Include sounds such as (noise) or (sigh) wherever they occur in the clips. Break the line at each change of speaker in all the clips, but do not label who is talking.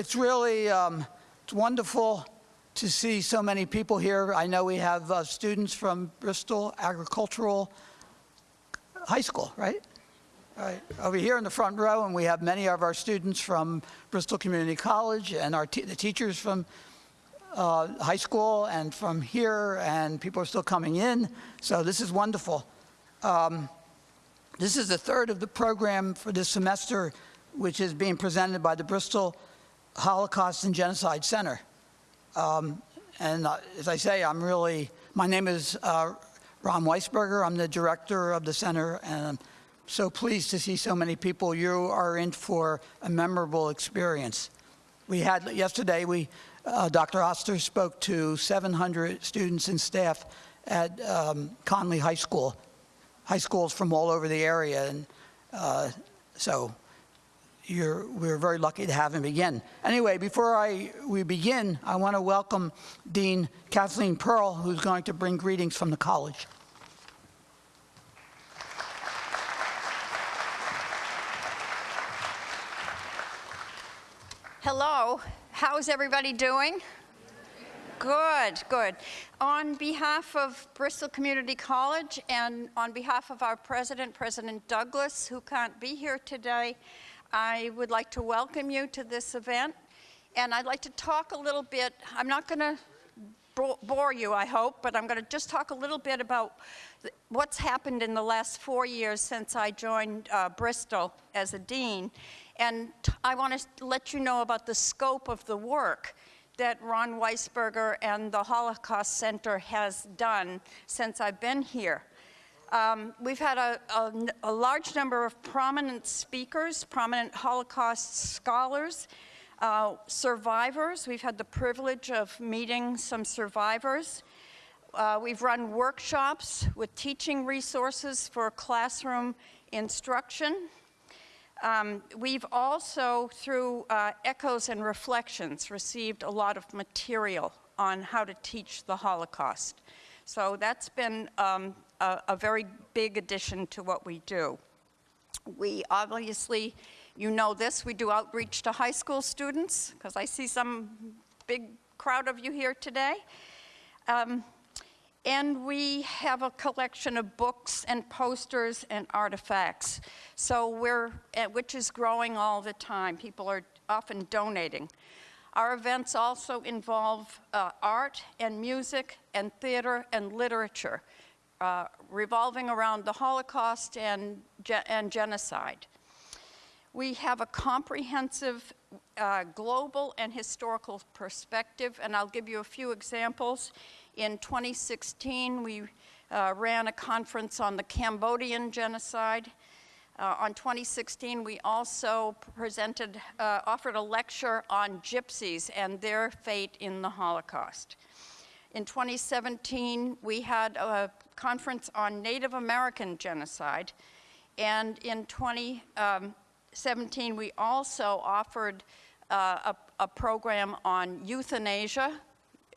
it's really um, it's wonderful to see so many people here. I know we have uh, students from Bristol Agricultural High School, right? Right. Over here in the front row, and we have many of our students from Bristol Community College and our the teachers from uh, high school and from here, and people are still coming in. So this is wonderful. Um, this is the third of the program for this semester, which is being presented by the Bristol Holocaust and Genocide Center. Um, and uh, as I say, I'm really, my name is uh, Ron Weisberger. I'm the director of the center, and I'm so pleased to see so many people. You are in for a memorable experience. We had, yesterday, we, uh, Dr. Oster spoke to 700 students and staff at um, Conley High School, high schools from all over the area. And uh, so we're very lucky to have him again. Anyway, before I, we begin, I want to welcome Dean Kathleen Pearl, who's going to bring greetings from the college.
Hello, how's everybody doing? Good, good. On behalf of Bristol Community College and on behalf of our president, President Douglas, who can't be here today, I would like to welcome you to this event. And I'd like to talk a little bit, I'm not going to bore you, I hope, but I'm going to just talk a little bit about what's happened in the last four years since I joined uh, Bristol as a dean. And I want to let you know about the scope of the work that Ron Weisberger and the Holocaust Center has done since I've been here. Um, we've had a, a, a, large number of prominent speakers, prominent Holocaust scholars, uh, survivors. We've had the privilege of meeting some survivors. Uh, we've run workshops with teaching resources for classroom instruction. Um, we've also, through uh, Echoes and Reflections, received a lot of material on how to teach the Holocaust. So that's been um, a, a very big addition to what we do. We obviously, you know this, we do outreach to high school students, because I see some big crowd of you here today. Um, and we have a collection of books and posters and artifacts. So we're, eh, which is growing all the time. People are often donating. Our events also involve uh, art and music and theater and literature uh, revolving around the Holocaust and, and genocide. We have a comprehensive uh, global and historical perspective, and I'll give you a few examples. In 2016, we uh, ran a conference on the Cambodian genocide. Uh, on 2016, we also presented, uh, offered a lecture on gypsies and their fate in the Holocaust. In 2017, we had a conference on Native American genocide. And in 2017, we also offered uh, a, a, program on euthanasia,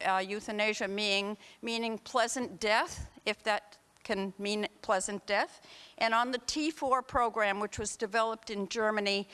uh, euthanasia meaning, meaning pleasant death, if that can mean pleasant death. And on the T4 program, which was developed in Germany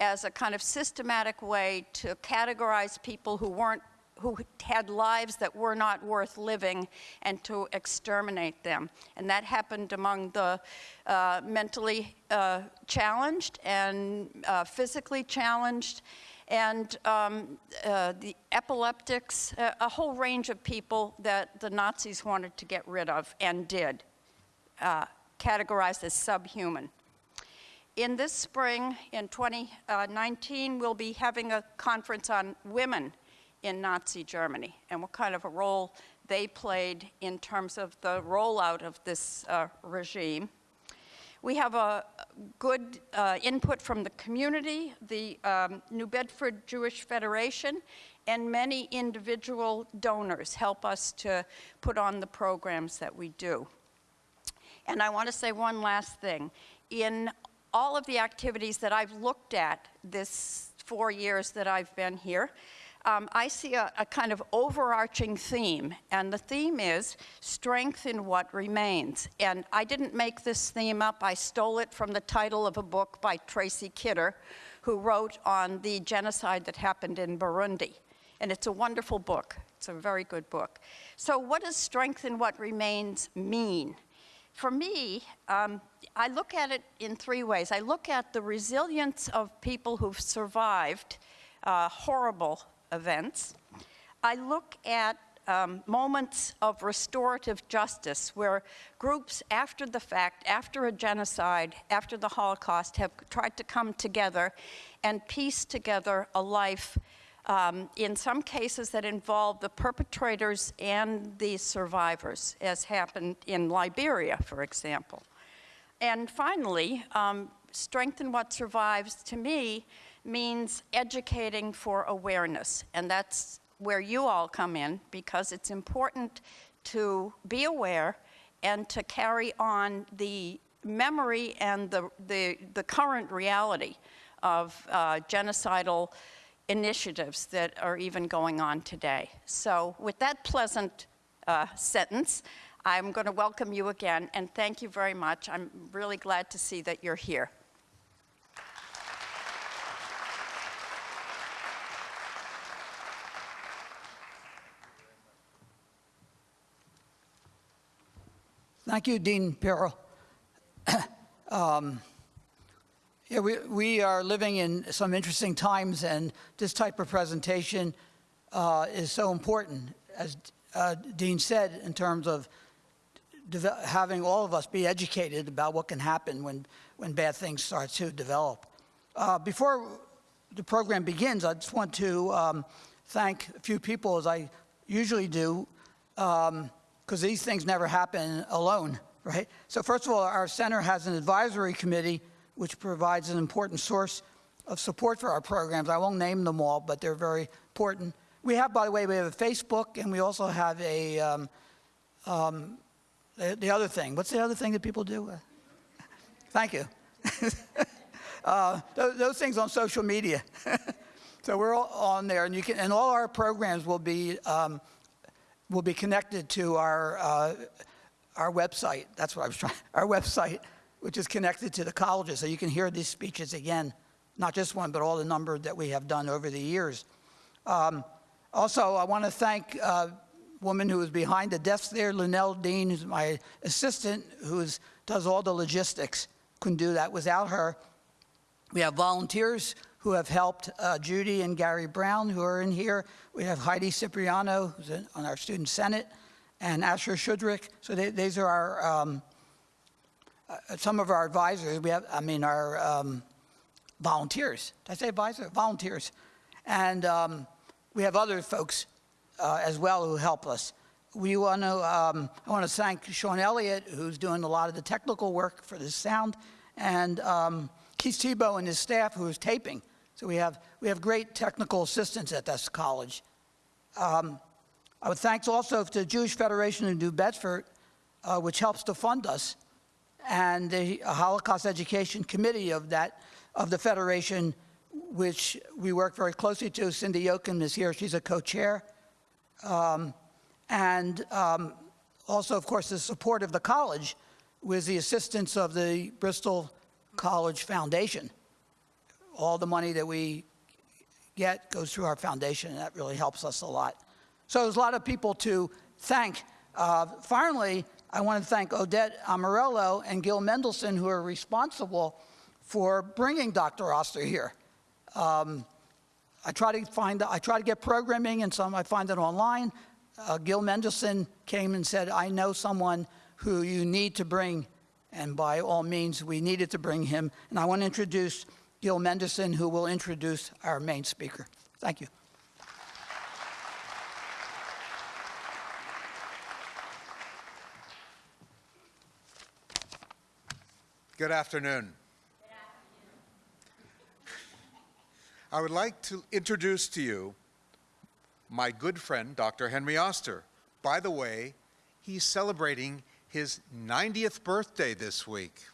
as a kind of systematic way to categorize people who weren't who had lives that were not worth living and to exterminate them. And that happened among the uh, mentally uh, challenged and uh, physically challenged and um, uh, the epileptics, uh, a whole range of people that the Nazis wanted to get rid of and did, uh, categorized as subhuman. In this spring, in 2019, we'll be having a conference on women in Nazi Germany and what kind of a role they played in terms of the rollout of this uh, regime. We have a good uh, input from the community, the um, New Bedford Jewish Federation, and many individual donors help us to put on the programs that we do. And I want to say one last thing. In all of the activities that I've looked at this four years that I've been here, um, I see a, a, kind of overarching theme, and the theme is strength in what remains. And I didn't make this theme up, I stole it from the title of a book by Tracy Kidder, who wrote on the genocide that happened in Burundi. And it's a wonderful book. It's a very good book. So what does strength in what remains mean? For me, um, I look at it in three ways. I look at the resilience of people who've survived uh, horrible events. I look at um, moments of restorative justice where groups after the fact, after a genocide, after the Holocaust, have tried to come together and piece together a life um, in some cases that involve the perpetrators and the survivors, as happened in Liberia, for example. And finally, um, strengthen what survives to me means educating for awareness. And that's where you all come in because it's important to be aware and to carry on the memory and the, the, the current reality of uh, genocidal initiatives that are even going on today. So with that pleasant uh, sentence, I'm going to welcome you again and thank you very much. I'm really glad to see that you're here.
Thank you, Dean Pirro. (coughs) um, yeah, we, we are living in some interesting times, and this type of presentation uh, is so important, as uh, Dean said, in terms of having all of us be educated about what can happen when, when bad things start to develop. Uh, before the program begins, I just want to um, thank a few people, as I usually do, because these things never happen alone, right? So first of all, our center has an advisory committee which provides an important source of support for our programs. I won't name them all, but they're very important. We have, by the way, we have a Facebook, and we also have a, um, um, the, the other thing. What's the other thing that people do? Uh, (laughs) thank you. (laughs) uh, those, those things on social media. (laughs) so we're all on there, and you can, and all our programs will be um, will be connected to our uh, our website. That's what I was trying. Our website, which is connected to the colleges, so you can hear these speeches again, not just one, but all the number that we have done over the years. Um, also, I want to thank a woman who is behind the desk there, Linnell Dean, who's my assistant, who does all the logistics. Couldn't do that without her. We have volunteers who have helped uh, Judy and Gary Brown, who are in here. We have Heidi Cipriano, who's in, on our Student Senate, and Asher Shudrick. So they, these are our, um, uh, some of our advisors. We have, I mean, our um, volunteers. Did I say advisor? Volunteers. And um, we have other folks uh, as well who help us. We want to, um, I want to thank Sean Elliott, who's doing a lot of the technical work for the sound, and um, Keith Tebow and his staff, who is taping. So we have, we have great technical assistance at this college. Um, I would thanks also to the Jewish Federation of New Bedford, uh, which helps to fund us, and the Holocaust Education Committee of that, of the Federation, which we work very closely to. Cindy Yoakum is here, she's a co-chair. Um, and um, also, of course, the support of the college with the assistance of the Bristol College Foundation. All the money that we get goes through our foundation, and that really helps us a lot. So there's a lot of people to thank. Uh, finally, I want to thank Odette Amarello and Gil Mendelson, who are responsible for bringing Dr. Oster here. Um, I try to find, I try to get programming, and some I find it online. Uh, Gil Mendelson came and said, I know someone who you need to bring, and by all means, we needed to bring him. And I want to introduce Gil Mendelson, who will introduce our main speaker. Thank you.
Good afternoon. I would like to introduce to you my good friend, Dr. Henry Oster. By the way, he's celebrating his 90th birthday this week.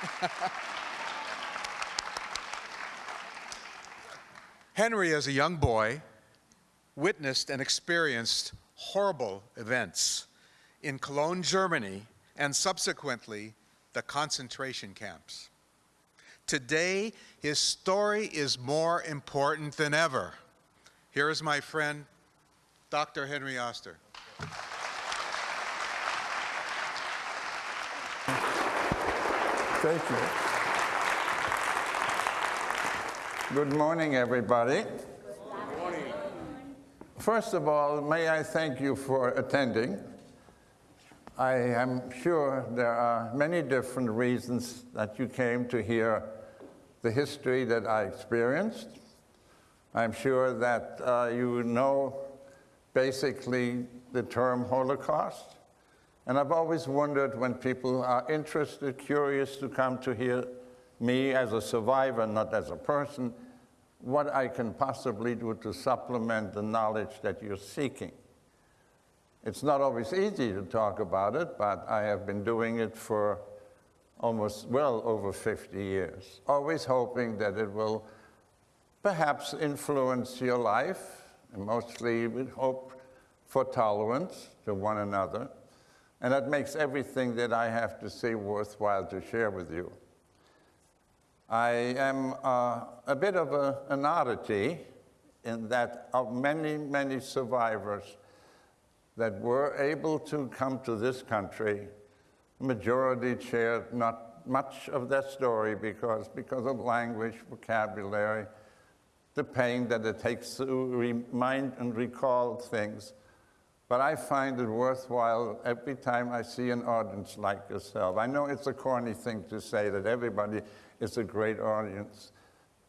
(laughs) Henry, as a young boy, witnessed and experienced horrible events in Cologne, Germany, and subsequently the concentration camps. Today, his story is more important than ever. Here is my friend, Dr. Henry Oster.
Thank you. Good morning, everybody. Good morning. First of all, may I thank you for attending. I am sure there are many different reasons that you came to hear the history that I experienced. I'm sure that uh, you know basically the term Holocaust. And I've always wondered when people are interested, curious to come to hear me as a survivor, not as a person, what I can possibly do to supplement the knowledge that you're seeking. It's not always easy to talk about it, but I have been doing it for almost well over 50 years, always hoping that it will perhaps influence your life, and mostly with hope for tolerance to one another. And that makes everything that I have to say worthwhile to share with you. I am uh, a bit of a, an oddity in that of many, many survivors that were able to come to this country, majority shared not much of their story because, because of language, vocabulary, the pain that it takes to remind and recall things. But I find it worthwhile every time I see an audience like yourself. I know it's a corny thing to say that everybody is a great audience,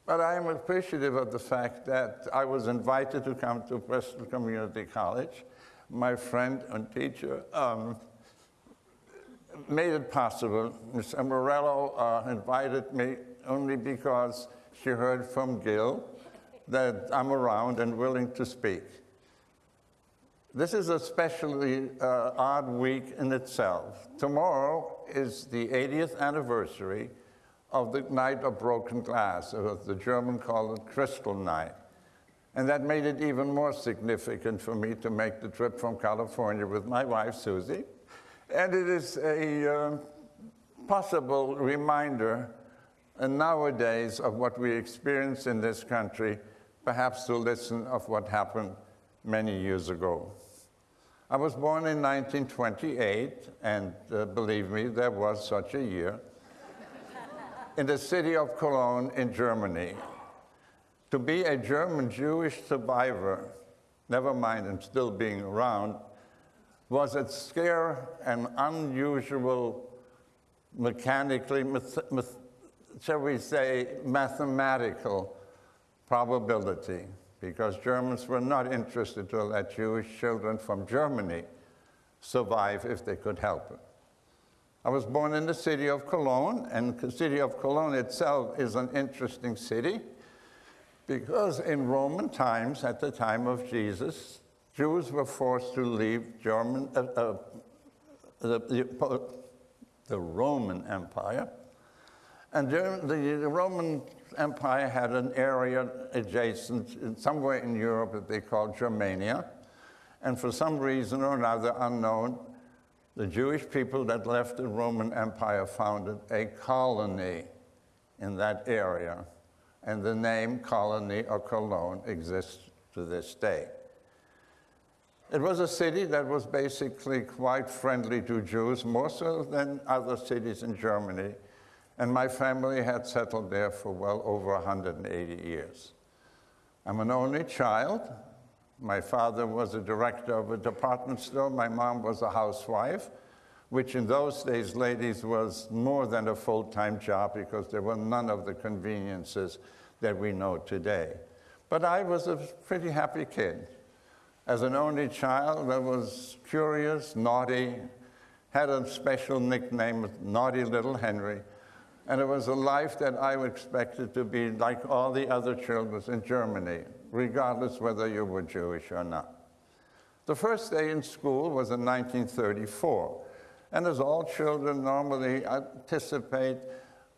but I am appreciative of the fact that I was invited to come to Bristol Community College. My friend and teacher um, made it possible. Ms. Morello uh, invited me only because she heard from Gil that I'm around and willing to speak. This is a uh, odd week in itself. Tomorrow is the 80th anniversary of the Night of Broken Glass, or the German call it Crystal Night. And that made it even more significant for me to make the trip from California with my wife, Susie. And it is a uh, possible reminder uh, nowadays of what we experience in this country, perhaps to listen of what happened many years ago. I was born in 1928, and uh, believe me, there was such a year, in the city of Cologne in Germany. To be a German Jewish survivor, never mind and still being around, was a scare and unusual mechanically, shall we say, mathematical probability because Germans were not interested to let Jewish children from Germany survive if they could help it. I was born in the city of Cologne, and the city of Cologne itself is an interesting city because in Roman times, at the time of Jesus, Jews were forced to leave German, uh, uh, the, the, the Roman Empire and the, the, Roman Empire had an area adjacent, somewhere in Europe that they called Germania. And for some reason or another unknown, the Jewish people that left the Roman Empire founded a colony in that area. And the name colony or Cologne exists to this day. It was a city that was basically quite friendly to Jews, more so than other cities in Germany and my family had settled there for well over 180 years. I'm an only child. My father was a director of a department store. My mom was a housewife, which in those days, ladies, was more than a full-time job because there were none of the conveniences that we know today. But I was a pretty happy kid. As an only child, I was curious, naughty, had a special nickname, Naughty Little Henry, and it was a life that I expected to be like all the other children in Germany, regardless whether you were Jewish or not. The first day in school was in 1934. And as all children normally anticipate,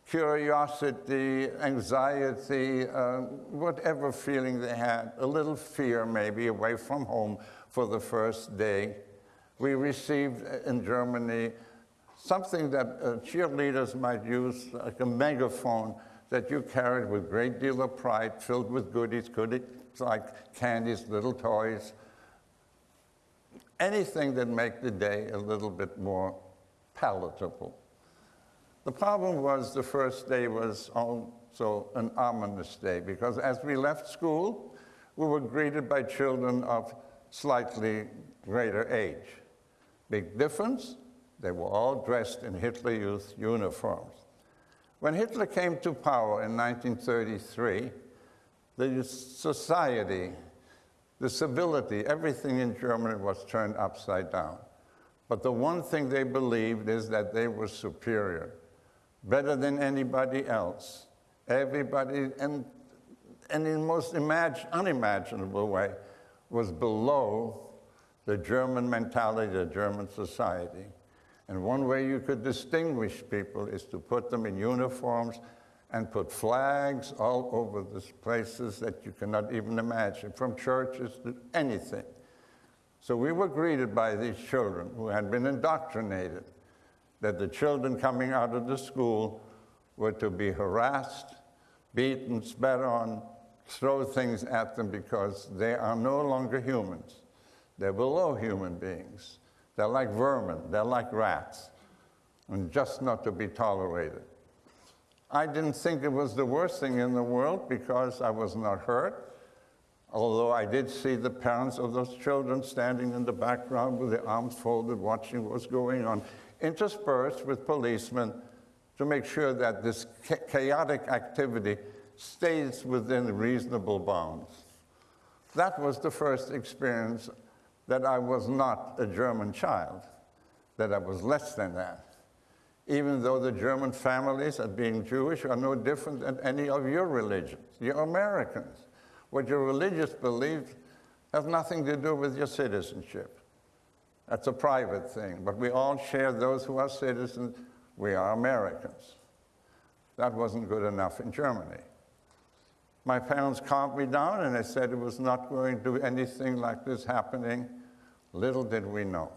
curiosity, anxiety, uh, whatever feeling they had, a little fear maybe away from home for the first day. We received in Germany something that uh, cheerleaders might use, like a megaphone that you carried with great deal of pride, filled with goodies, goodies like candies, little toys, anything that make the day a little bit more palatable. The problem was the first day was also an ominous day because as we left school, we were greeted by children of slightly greater age. Big difference, they were all dressed in Hitler Youth uniforms. When Hitler came to power in 1933, the society, the civility, everything in Germany was turned upside down. But the one thing they believed is that they were superior, better than anybody else. Everybody, and, and in the most imag- unimaginable way, was below the German mentality, the German society. And one way you could distinguish people is to put them in uniforms and put flags all over the places that you cannot even imagine, from churches to anything. So we were greeted by these children who had been indoctrinated that the children coming out of the school were to be harassed, beaten, spat on, throw things at them because they are no longer humans. They're below human beings. They're like vermin, they're like rats, and just not to be tolerated. I didn't think it was the worst thing in the world because I was not hurt, although I did see the parents of those children standing in the background with their arms folded, watching what was going on, interspersed with policemen to make sure that this chaotic activity stays within reasonable bounds. That was the first experience that I was not a German child, that I was less than that. Even though the German families, at being Jewish, are no different than any of your religions. You're Americans. What your religious beliefs have nothing to do with your citizenship. That's a private thing, but we all share those who are citizens. We are Americans. That wasn't good enough in Germany. My parents calmed me down and they said it was not going to be anything like this happening. Little did we know.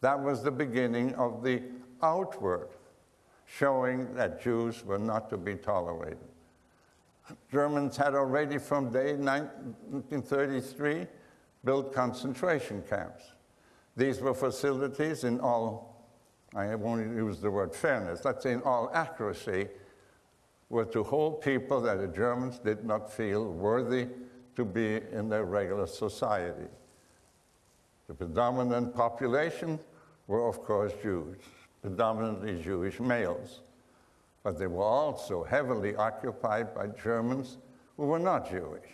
That was the beginning of the outward showing that Jews were not to be tolerated. Germans had already from day 1933 built concentration camps. These were facilities in all, I won't use the word fairness, let's say in all accuracy, were to hold people that the Germans did not feel worthy to be in their regular society. The predominant population were, of course, Jews, predominantly Jewish males. But they were also heavily occupied by Germans who were not Jewish,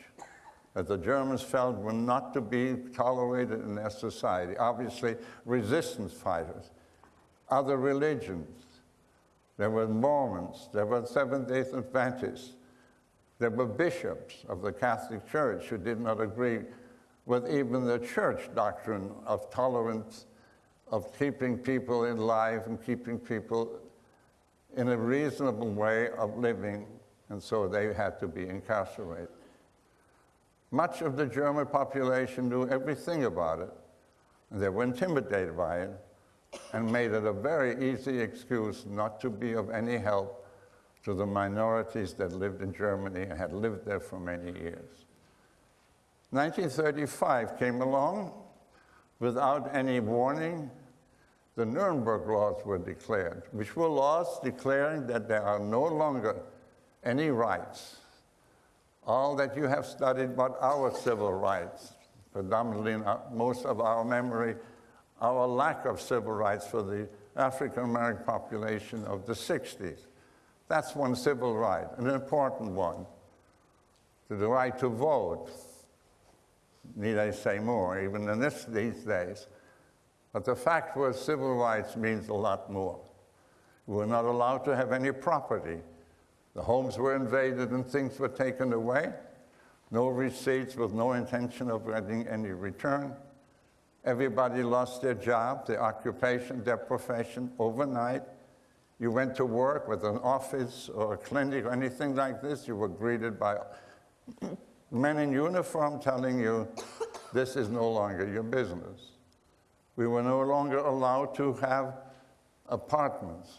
that the Germans felt were not to be tolerated in their society. Obviously, resistance fighters, other religions, there were Mormons, there were Seventh day Adventists, there were bishops of the Catholic Church who did not agree with even the church doctrine of tolerance, of keeping people in life and keeping people in a reasonable way of living, and so they had to be incarcerated. Much of the German population knew everything about it, and they were intimidated by it, and made it a very easy excuse not to be of any help to the minorities that lived in Germany and had lived there for many years. 1935 came along without any warning. The Nuremberg laws were declared, which were laws declaring that there are no longer any rights. All that you have studied but our civil rights, predominantly in most of our memory our lack of civil rights for the African American population of the 60s. That's one civil right, an important one. To The right to vote. Need I say more, even in this, these days? But the fact was, civil rights means a lot more. We were not allowed to have any property. The homes were invaded and things were taken away. No receipts with no intention of getting any return. Everybody lost their job, their occupation, their profession overnight. You went to work with an office or a clinic or anything like this, you were greeted by men in uniform telling you, this is no longer your business. We were no longer allowed to have apartments,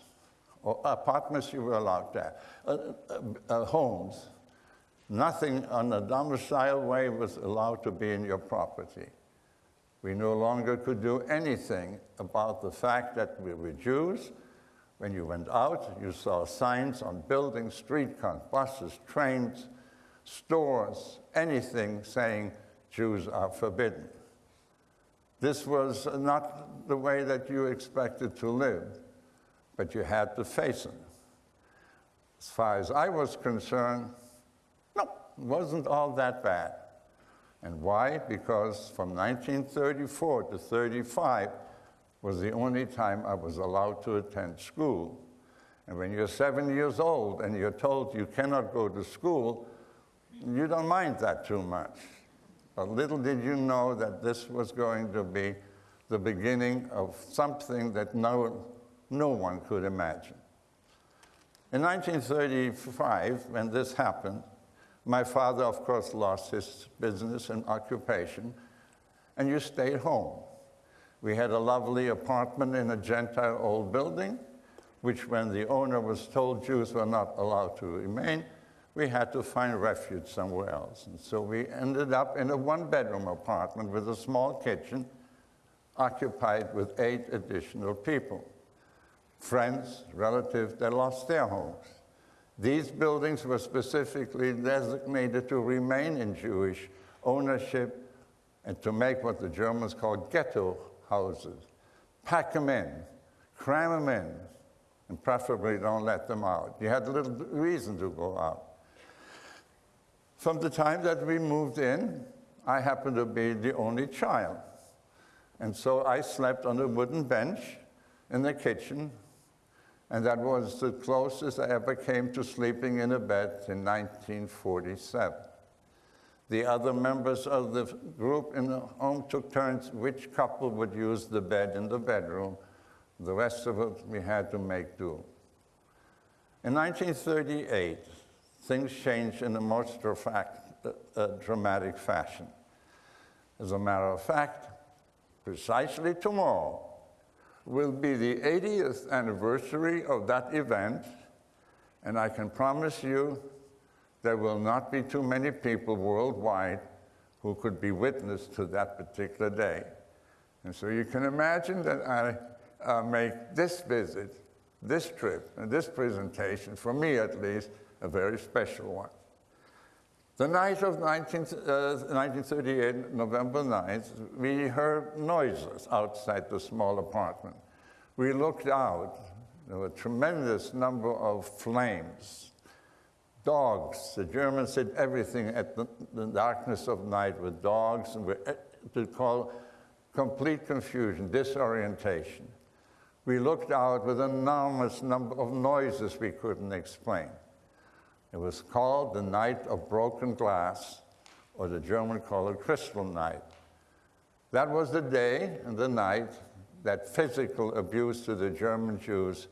or apartments you were allowed to have, uh, uh, uh, homes. Nothing on a domicile way was allowed to be in your property. We no longer could do anything about the fact that we were Jews. When you went out, you saw signs on buildings, streetcars, buses, trains, stores, anything saying Jews are forbidden. This was not the way that you expected to live, but you had to face it. As far as I was concerned, no, it wasn't all that bad. And why? Because from 1934 to 35 was the only time I was allowed to attend school. And when you're seven years old and you're told you cannot go to school, you don't mind that too much. But little did you know that this was going to be the beginning of something that no, no one could imagine. In 1935, when this happened, my father, of course, lost his business and occupation, and you stayed home. We had a lovely apartment in a Gentile old building, which, when the owner was told Jews were not allowed to remain, we had to find refuge somewhere else. And so we ended up in a one bedroom apartment with a small kitchen, occupied with eight additional people friends, relatives that lost their homes. These buildings were specifically designated to remain in Jewish ownership and to make what the Germans called ghetto houses. Pack them in, cram them in, and preferably don't let them out. You had little reason to go out. From the time that we moved in, I happened to be the only child. And so I slept on a wooden bench in the kitchen, and that was the closest I ever came to sleeping in a bed in 1947. The other members of the group in the home took turns which couple would use the bed in the bedroom. The rest of it we had to make do. In 1938, things changed in a most uh, uh, dramatic fashion. As a matter of fact, precisely tomorrow will be the 80th anniversary of that event, and I can promise you there will not be too many people worldwide who could be witness to that particular day. And so you can imagine that I uh, make this visit, this trip, and this presentation, for me at least, a very special one. The night of 19, uh, 1938, November 9th, we heard noises outside the small apartment. We looked out. There were a tremendous number of flames. Dogs. The Germans did everything at the, the darkness of night with dogs and to call complete confusion, disorientation. We looked out with an enormous number of noises we couldn't explain. It was called the Night of Broken Glass, or the German called it Crystal Night. That was the day and the night that physical abuse to the German Jews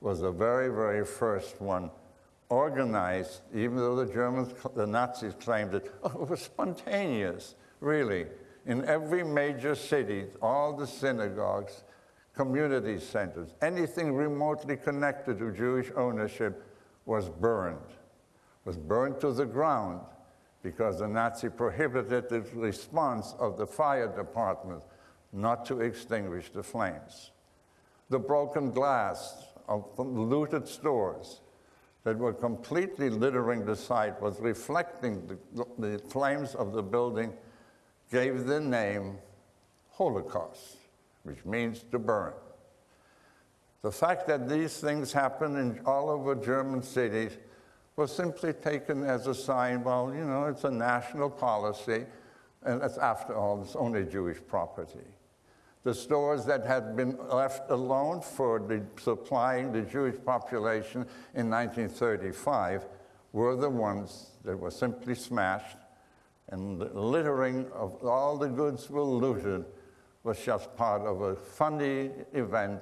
was the very, very first one organized, even though the Germans, the Nazis claimed it, oh, it was spontaneous, really. In every major city, all the synagogues, community centers, anything remotely connected to Jewish ownership was burned was burned to the ground because the Nazi prohibited the response of the fire department not to extinguish the flames. The broken glass of looted stores that were completely littering the site was reflecting the, the flames of the building gave the name Holocaust, which means to burn. The fact that these things happen in all over German cities was simply taken as a sign, well, you know, it's a national policy, and it's after all, it's only Jewish property. The stores that had been left alone for the supplying the Jewish population in 1935 were the ones that were simply smashed, and the littering of all the goods were looted was just part of a funny event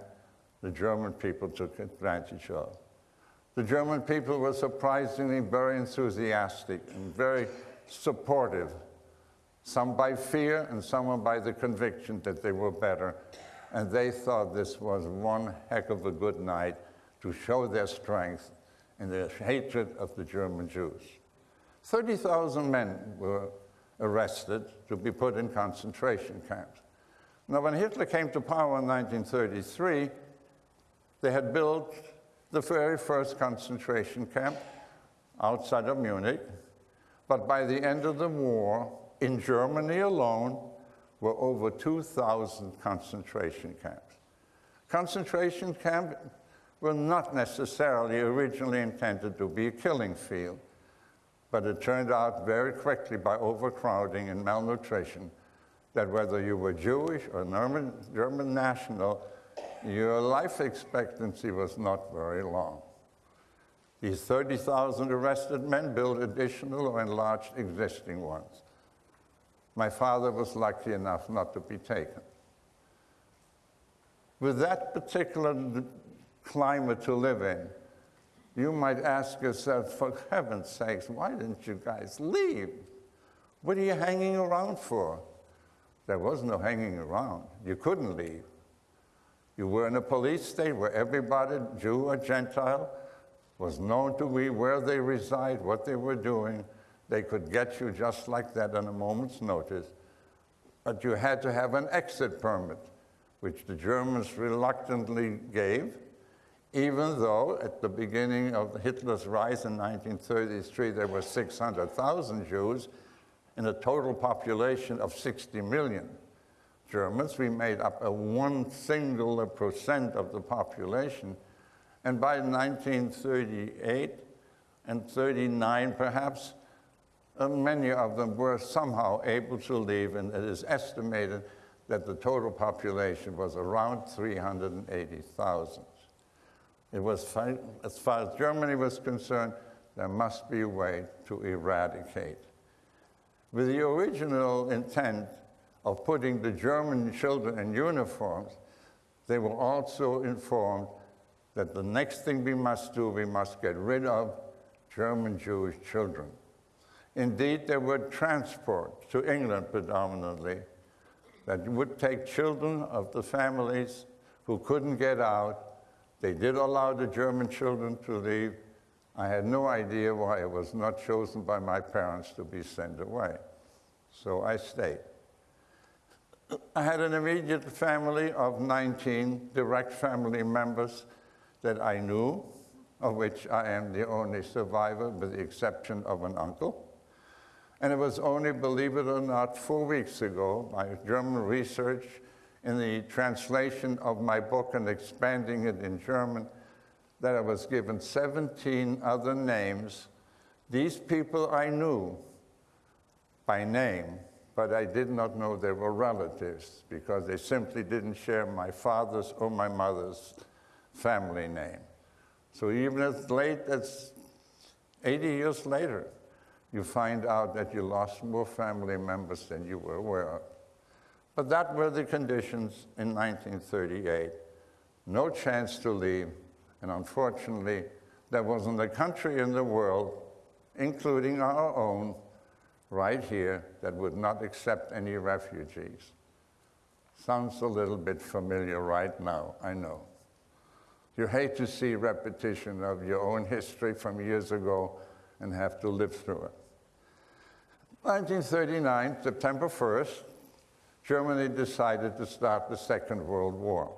the German people took advantage of. The German people were surprisingly very enthusiastic and very supportive, some by fear and some by the conviction that they were better and they thought this was one heck of a good night to show their strength in their hatred of the German Jews. 30,000 men were arrested to be put in concentration camps. Now, when Hitler came to power in 1933, they had built the very first concentration camp outside of Munich, but by the end of the war, in Germany alone, were over 2,000 concentration camps. Concentration camps were not necessarily originally intended to be a killing field, but it turned out very quickly by overcrowding and malnutrition that whether you were Jewish or German, German national, your life expectancy was not very long. These 30,000 arrested men built additional or enlarged existing ones. My father was lucky enough not to be taken. With that particular climate to live in, you might ask yourself, for heaven's sakes, why didn't you guys leave? What are you hanging around for? There was no hanging around. You couldn't leave. You were in a police state where everybody, Jew or Gentile, was known to be where they reside, what they were doing. They could get you just like that on a moment's notice. But you had to have an exit permit, which the Germans reluctantly gave, even though at the beginning of Hitler's rise in 1933, there were 600,000 Jews in a total population of 60 million. Germans, we made up a one single percent of the population. And by 1938 and 39, perhaps, uh, many of them were somehow able to leave, and it is estimated that the total population was around 380,000. It was, as far as Germany was concerned, there must be a way to eradicate. With the original intent of putting the German children in uniforms, they were also informed that the next thing we must do, we must get rid of German Jewish children. Indeed, there were transports to England predominantly that would take children of the families who couldn't get out. They did allow the German children to leave. I had no idea why I was not chosen by my parents to be sent away. So I stayed. I had an immediate family of 19 direct family members that I knew, of which I am the only survivor, with the exception of an uncle. And it was only, believe it or not, four weeks ago, by German research in the translation of my book and expanding it in German, that I was given 17 other names. These people I knew by name, but I did not know they were relatives because they simply didn't share my father's or my mother's family name. So even as late as 80 years later, you find out that you lost more family members than you were aware of. But that were the conditions in 1938. No chance to leave, and unfortunately, there wasn't a country in the world, including our own, right here, that would not accept any refugees. Sounds a little bit familiar right now, I know. You hate to see repetition of your own history from years ago and have to live through it. 1939, September 1st, Germany decided to start the Second World War.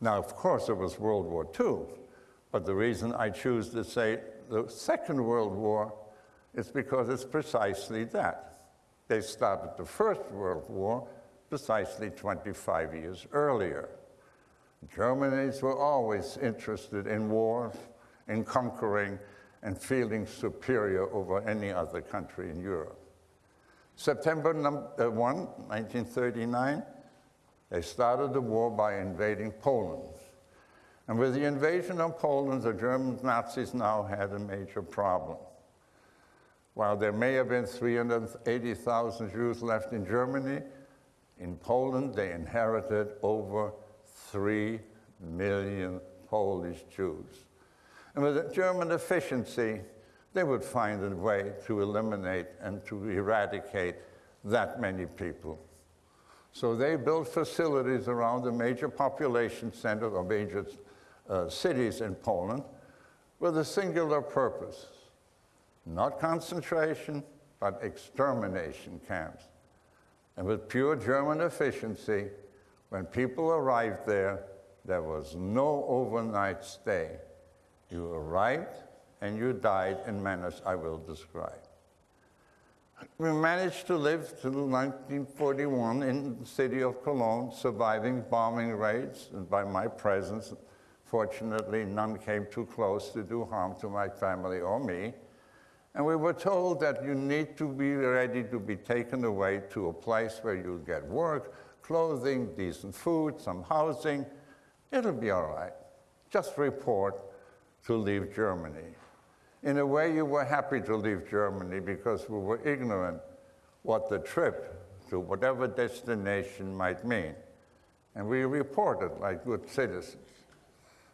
Now, of course, it was World War II, but the reason I choose to say the Second World War is because it's precisely that. They started the First World War precisely 25 years earlier. Germans were always interested in war, in conquering, and feeling superior over any other country in Europe. September uh, 1, 1939, they started the war by invading Poland. And with the invasion of Poland, the German Nazis now had a major problem. While there may have been 380,000 Jews left in Germany, in Poland they inherited over 3 million Polish Jews. And with German efficiency, they would find a way to eliminate and to eradicate that many people. So they built facilities around the major population centers or major uh, cities in Poland with a singular purpose not concentration, but extermination camps. And with pure German efficiency, when people arrived there, there was no overnight stay. You arrived and you died in manners I will describe. We managed to live till 1941 in the city of Cologne, surviving bombing raids, and by my presence, fortunately, none came too close to do harm to my family or me. And we were told that you need to be ready to be taken away to a place where you'll get work, clothing, decent food, some housing. It'll be all right. Just report to leave Germany. In a way, you were happy to leave Germany because we were ignorant what the trip to whatever destination might mean. And we reported like good citizens.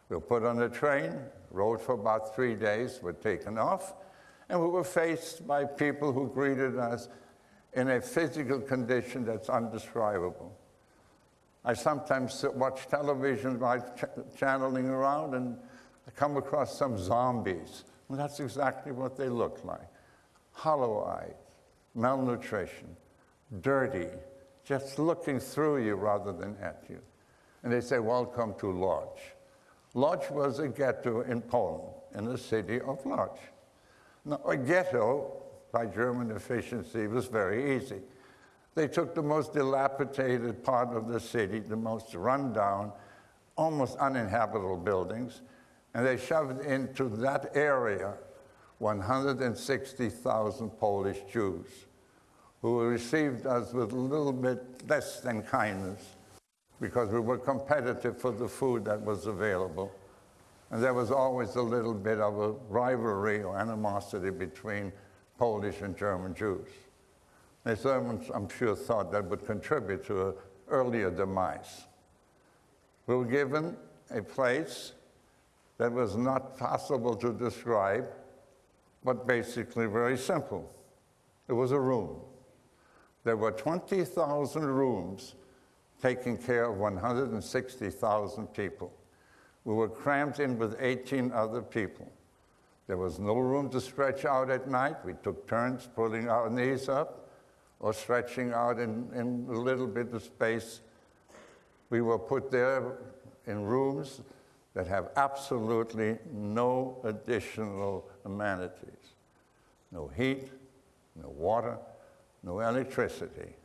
We were put on a train, rode for about three days, were taken off, and we were faced by people who greeted us in a physical condition that's undescribable. I sometimes watch television while ch channeling around and I come across some zombies. And that's exactly what they look like. Hollow-eyed, malnutrition, dirty, just looking through you rather than at you. And they say, welcome to Lodz. Lodz was a ghetto in Poland, in the city of Lodz. Now, a ghetto, by German efficiency, was very easy. They took the most dilapidated part of the city, the most rundown, almost uninhabitable buildings, and they shoved into that area 160,000 Polish Jews who received us with a little bit less than kindness because we were competitive for the food that was available. And there was always a little bit of a rivalry or animosity between Polish and German Jews. The Germans, I'm sure, thought that would contribute to an earlier demise. We were given a place that was not possible to describe, but basically very simple. It was a room. There were 20,000 rooms taking care of 160,000 people. We were crammed in with 18 other people. There was no room to stretch out at night. We took turns pulling our knees up or stretching out in, in a little bit of space. We were put there in rooms that have absolutely no additional amenities. No heat, no water, no electricity.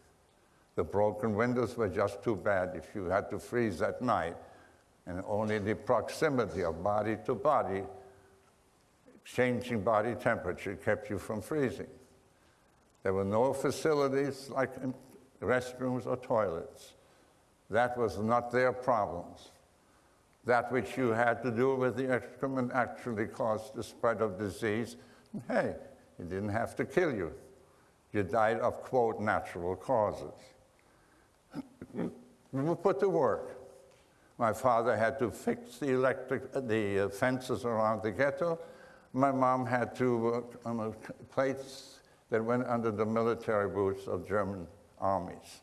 The broken windows were just too bad if you had to freeze at night and only the proximity of body to body, changing body temperature kept you from freezing. There were no facilities like restrooms or toilets. That was not their problems. That which you had to do with the excrement actually caused the spread of disease. Hey, it didn't have to kill you. You died of, quote, natural causes. we (clears throat) were put to work. My father had to fix the electric, the uh, fences around the ghetto. My mom had to work on a plates that went under the military boots of German armies.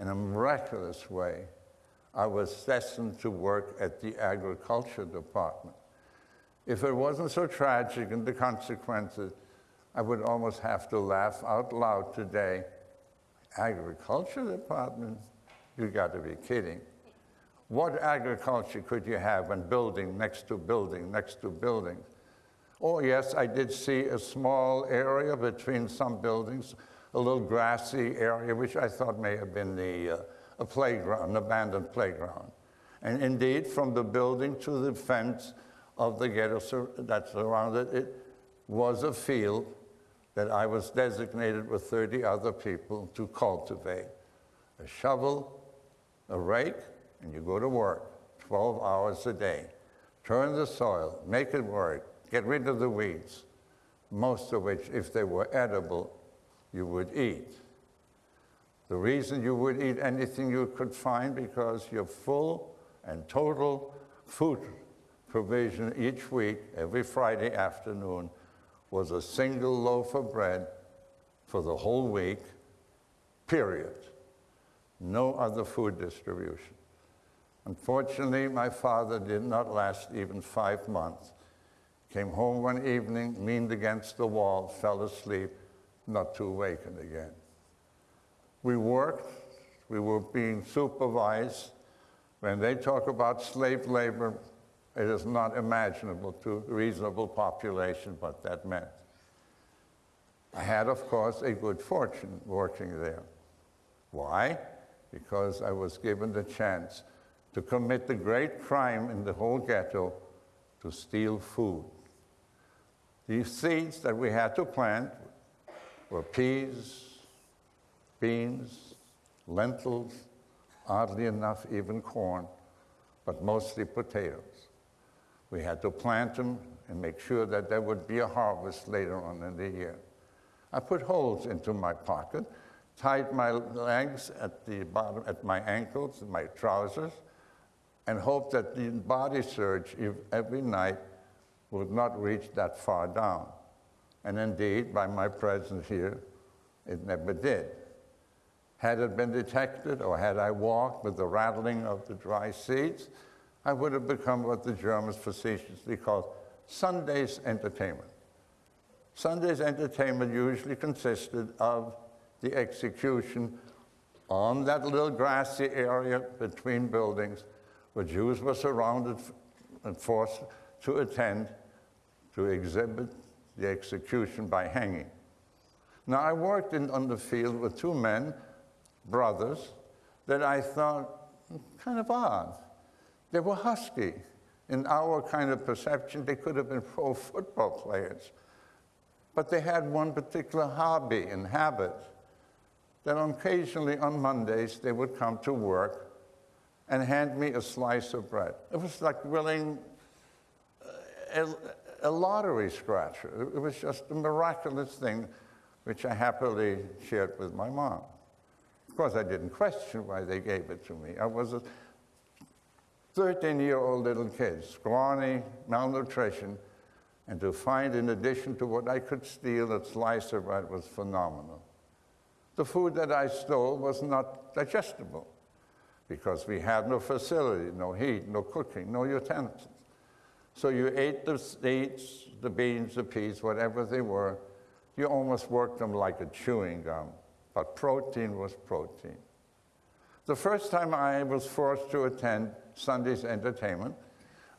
In a miraculous way, I was destined to work at the agriculture department. If it wasn't so tragic and the consequences, I would almost have to laugh out loud today. Agriculture department? You got to be kidding. What agriculture could you have when building next to building next to building? Oh, yes, I did see a small area between some buildings, a little grassy area, which I thought may have been the, uh, a playground, an abandoned playground. And indeed, from the building to the fence of the ghetto that surrounded it was a field that I was designated with 30 other people to cultivate. A shovel, a rake, and you go to work 12 hours a day. Turn the soil, make it work, get rid of the weeds, most of which, if they were edible, you would eat. The reason you would eat anything you could find because your full and total food provision each week, every Friday afternoon, was a single loaf of bread for the whole week, period. no other food distribution. Unfortunately, my father did not last even five months. Came home one evening, leaned against the wall, fell asleep, not to awaken again. We worked, we were being supervised. When they talk about slave labor, it is not imaginable to a reasonable population what that meant. I had, of course, a good fortune working there. Why? Because I was given the chance to commit the great crime in the whole ghetto to steal food. These seeds that we had to plant were peas, beans, lentils, oddly enough, even corn, but mostly potatoes. We had to plant them and make sure that there would be a harvest later on in the year. I put holes into my pocket, tied my legs at the bottom, at my ankles, my trousers, and hoped that the body search ev- every night would not reach that far down. And indeed, by my presence here, it never did. Had it been detected, or had I walked with the rattling of the dry seeds, I would have become what the Germans facetiously called Sunday's entertainment. Sunday's entertainment usually consisted of the execution on that little grassy area between buildings where Jews were surrounded and forced to attend to exhibit the execution by hanging. Now, I worked in, on the field with two men, brothers, that I thought hmm, kind of odd. They were husky. In our kind of perception, they could have been pro football players. But they had one particular hobby and habit that occasionally on Mondays they would come to work and hand me a slice of bread. It was like winning a, a lottery scratcher. It was just a miraculous thing which I happily shared with my mom. Of course, I didn't question why they gave it to me. I was a 13 year old little kid, scrawny, malnutrition, and to find, in addition to what I could steal, a slice of bread was phenomenal. The food that I stole was not digestible because we had no facility, no heat, no cooking, no utensils. So you ate the seeds, the beans, the peas, whatever they were. You almost worked them like a chewing gum, but protein was protein. The first time I was forced to attend Sunday's entertainment,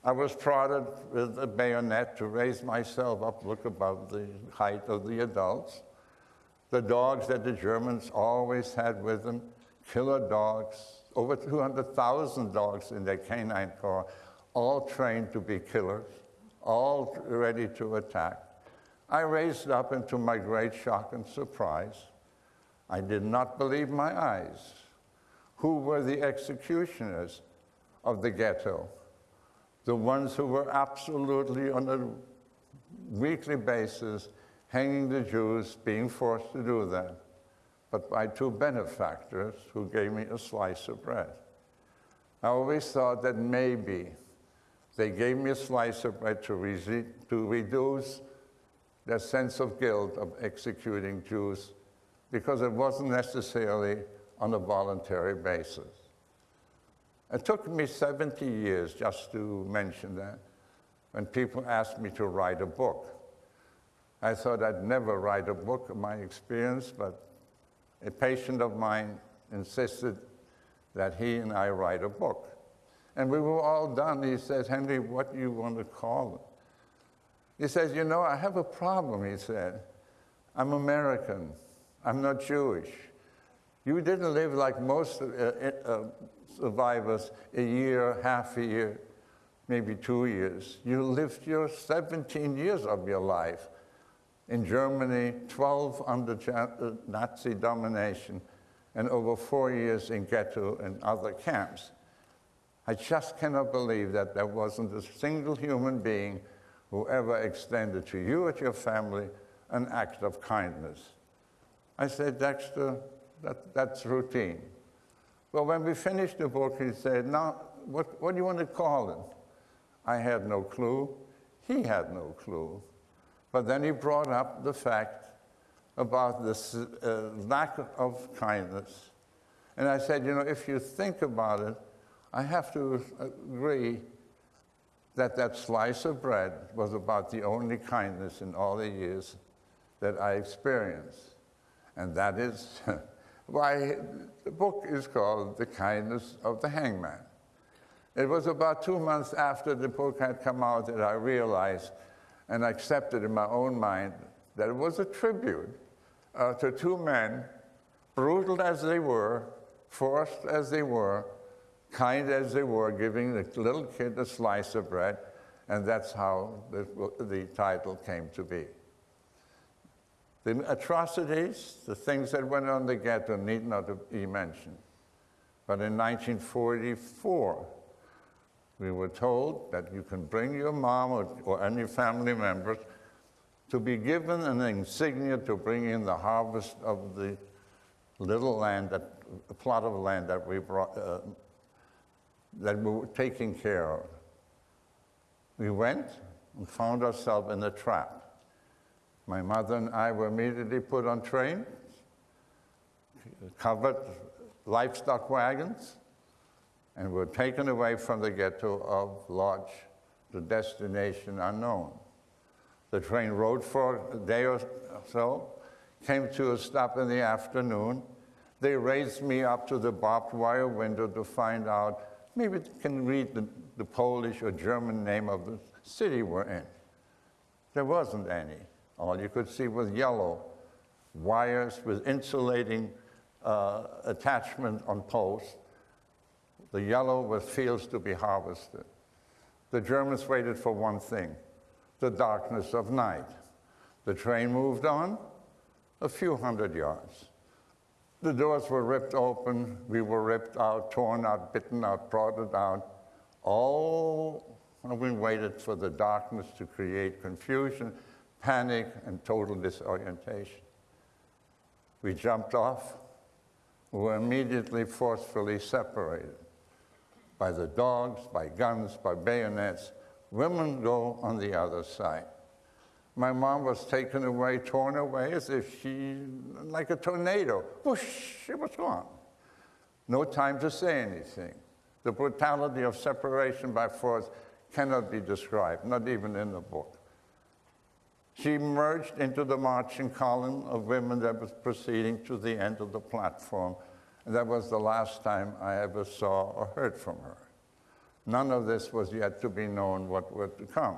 I was prodded with a bayonet to raise myself up, look above the height of the adults. The dogs that the Germans always had with them, killer dogs, over 200,000 dogs in their canine corps, all trained to be killers, all ready to attack. I raised up, and to my great shock and surprise, I did not believe my eyes. Who were the executioners of the ghetto? The ones who were absolutely on a weekly basis hanging the Jews, being forced to do that, but by two benefactors who gave me a slice of bread. I always thought that maybe they gave me a slice of bread to, resi- to reduce their sense of guilt of executing Jews because it wasn't necessarily on a voluntary basis. It took me 70 years just to mention that when people asked me to write a book. I thought I'd never write a book of my experience, but a patient of mine insisted that he and I write a book. And we were all done. He says, Henry, what do you want to call it? He says, You know, I have a problem, he said. I'm American. I'm not Jewish. You didn't live like most uh, uh, survivors a year, half a year, maybe two years. You lived your 17 years of your life in Germany, 12 under uh, Nazi domination, and over four years in ghetto and other camps. I just cannot believe that there wasn't a single human being who ever extended to you and your family an act of kindness. I said, Dexter, that, that's routine. Well, when we finished the book, he said, Now, what, what do you want to call it? I had no clue. He had no clue. But then he brought up the fact about this uh, lack of kindness And I said, you know, if you think about it, I have to agree that that slice of bread was about the only kindness in all the years that I experienced. And that is (laughs) why the book is called The Kindness of the Hangman. It was about two months after the book had come out that I realized and I accepted in my own mind that it was a tribute uh, to two men, brutal as they were, forced as they were, kind as they were, giving the little kid a slice of bread, and that's how the, the title came to be. The atrocities, the things that went on the ghetto need not be mentioned. But in 1944, we were told that you can bring your mom or, or any family members to be given an insignia to bring in the harvest of the little land, that, a plot of land that we brought, uh, that we were taking care of. We went and found ourselves in a trap. My mother and I were immediately put on trains, covered livestock wagons, and were taken away from the ghetto of Lodz to destination unknown. The train rode for a day or so, came to a stop in the afternoon. They raised me up to the barbed wire window to find out, maybe they can read the, the Polish or German name of the city we're in. There wasn't any. All you could see was yellow wires with insulating uh, attachment on posts. The yellow was fields to be harvested. The Germans waited for one thing the darkness of night. The train moved on a few hundred yards. The doors were ripped open, we were ripped out, torn out, bitten out, prodded out, all we waited for the darkness to create confusion, panic, and total disorientation. We jumped off, we were immediately forcefully separated by the dogs, by guns, by bayonets. Women go on the other side. My mom was taken away, torn away as if she, like a tornado, whoosh, she was gone. No time to say anything. The brutality of separation by force cannot be described, not even in the book. She merged into the marching column of women that was proceeding to the end of the platform. And that was the last time I ever saw or heard from her. None of this was yet to be known what were to come.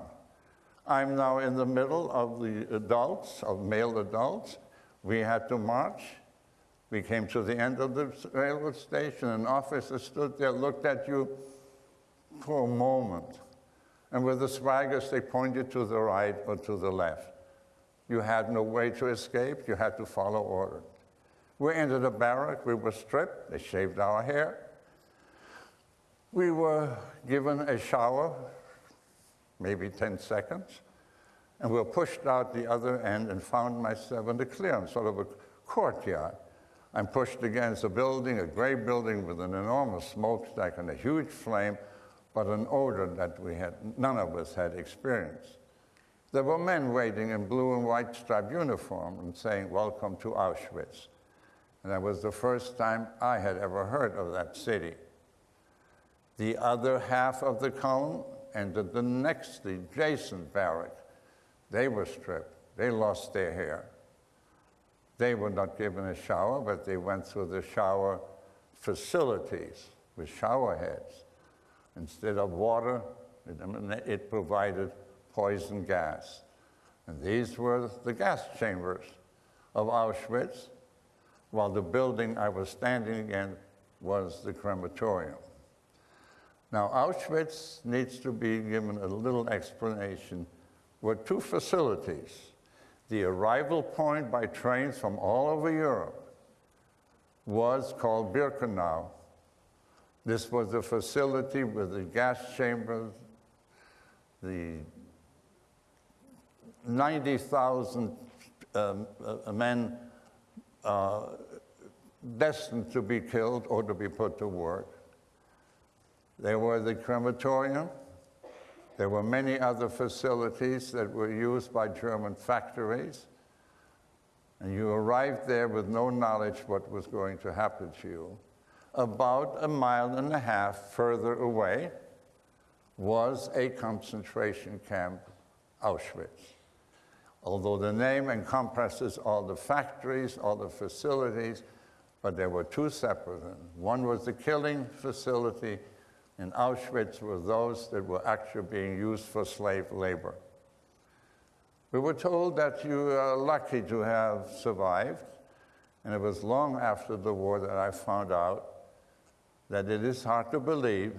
I'm now in the middle of the adults, of male adults. We had to march. We came to the end of the railroad station. An officer stood there, looked at you for a moment. And with the swaggers, they pointed to the right or to the left. You had no way to escape. You had to follow orders. We entered a barrack. We were stripped. They shaved our hair. We were given a shower, maybe 10 seconds, and we were pushed out the other end and found myself in the clearance, sort of a courtyard. I'm pushed against a building, a gray building with an enormous smokestack and a huge flame, but an odor that we had, none of us had experienced. There were men waiting in blue and white striped uniform and saying, Welcome to Auschwitz. And that was the first time I had ever heard of that city. The other half of the column entered the next, adjacent barrack. They were stripped. They lost their hair. They were not given a shower, but they went through the shower facilities with shower heads. Instead of water, it provided poison gas. And these were the gas chambers of Auschwitz, while the building I was standing in was the crematorium. Now, Auschwitz needs to be given a little explanation. Were two facilities. The arrival point by trains from all over Europe was called Birkenau. This was the facility with the gas chambers, the 90,000 um, uh, men uh, destined to be killed or to be put to work. There were the crematorium. There were many other facilities that were used by German factories. And you arrived there with no knowledge what was going to happen to you. about a mile and a half further away was a concentration camp, Auschwitz. Although the name encompasses all the factories, all the facilities, but there were two separate ones. One was the killing facility, and Auschwitz were those that were actually being used for slave labor. We were told that you are lucky to have survived, and it was long after the war that I found out that it is hard to believe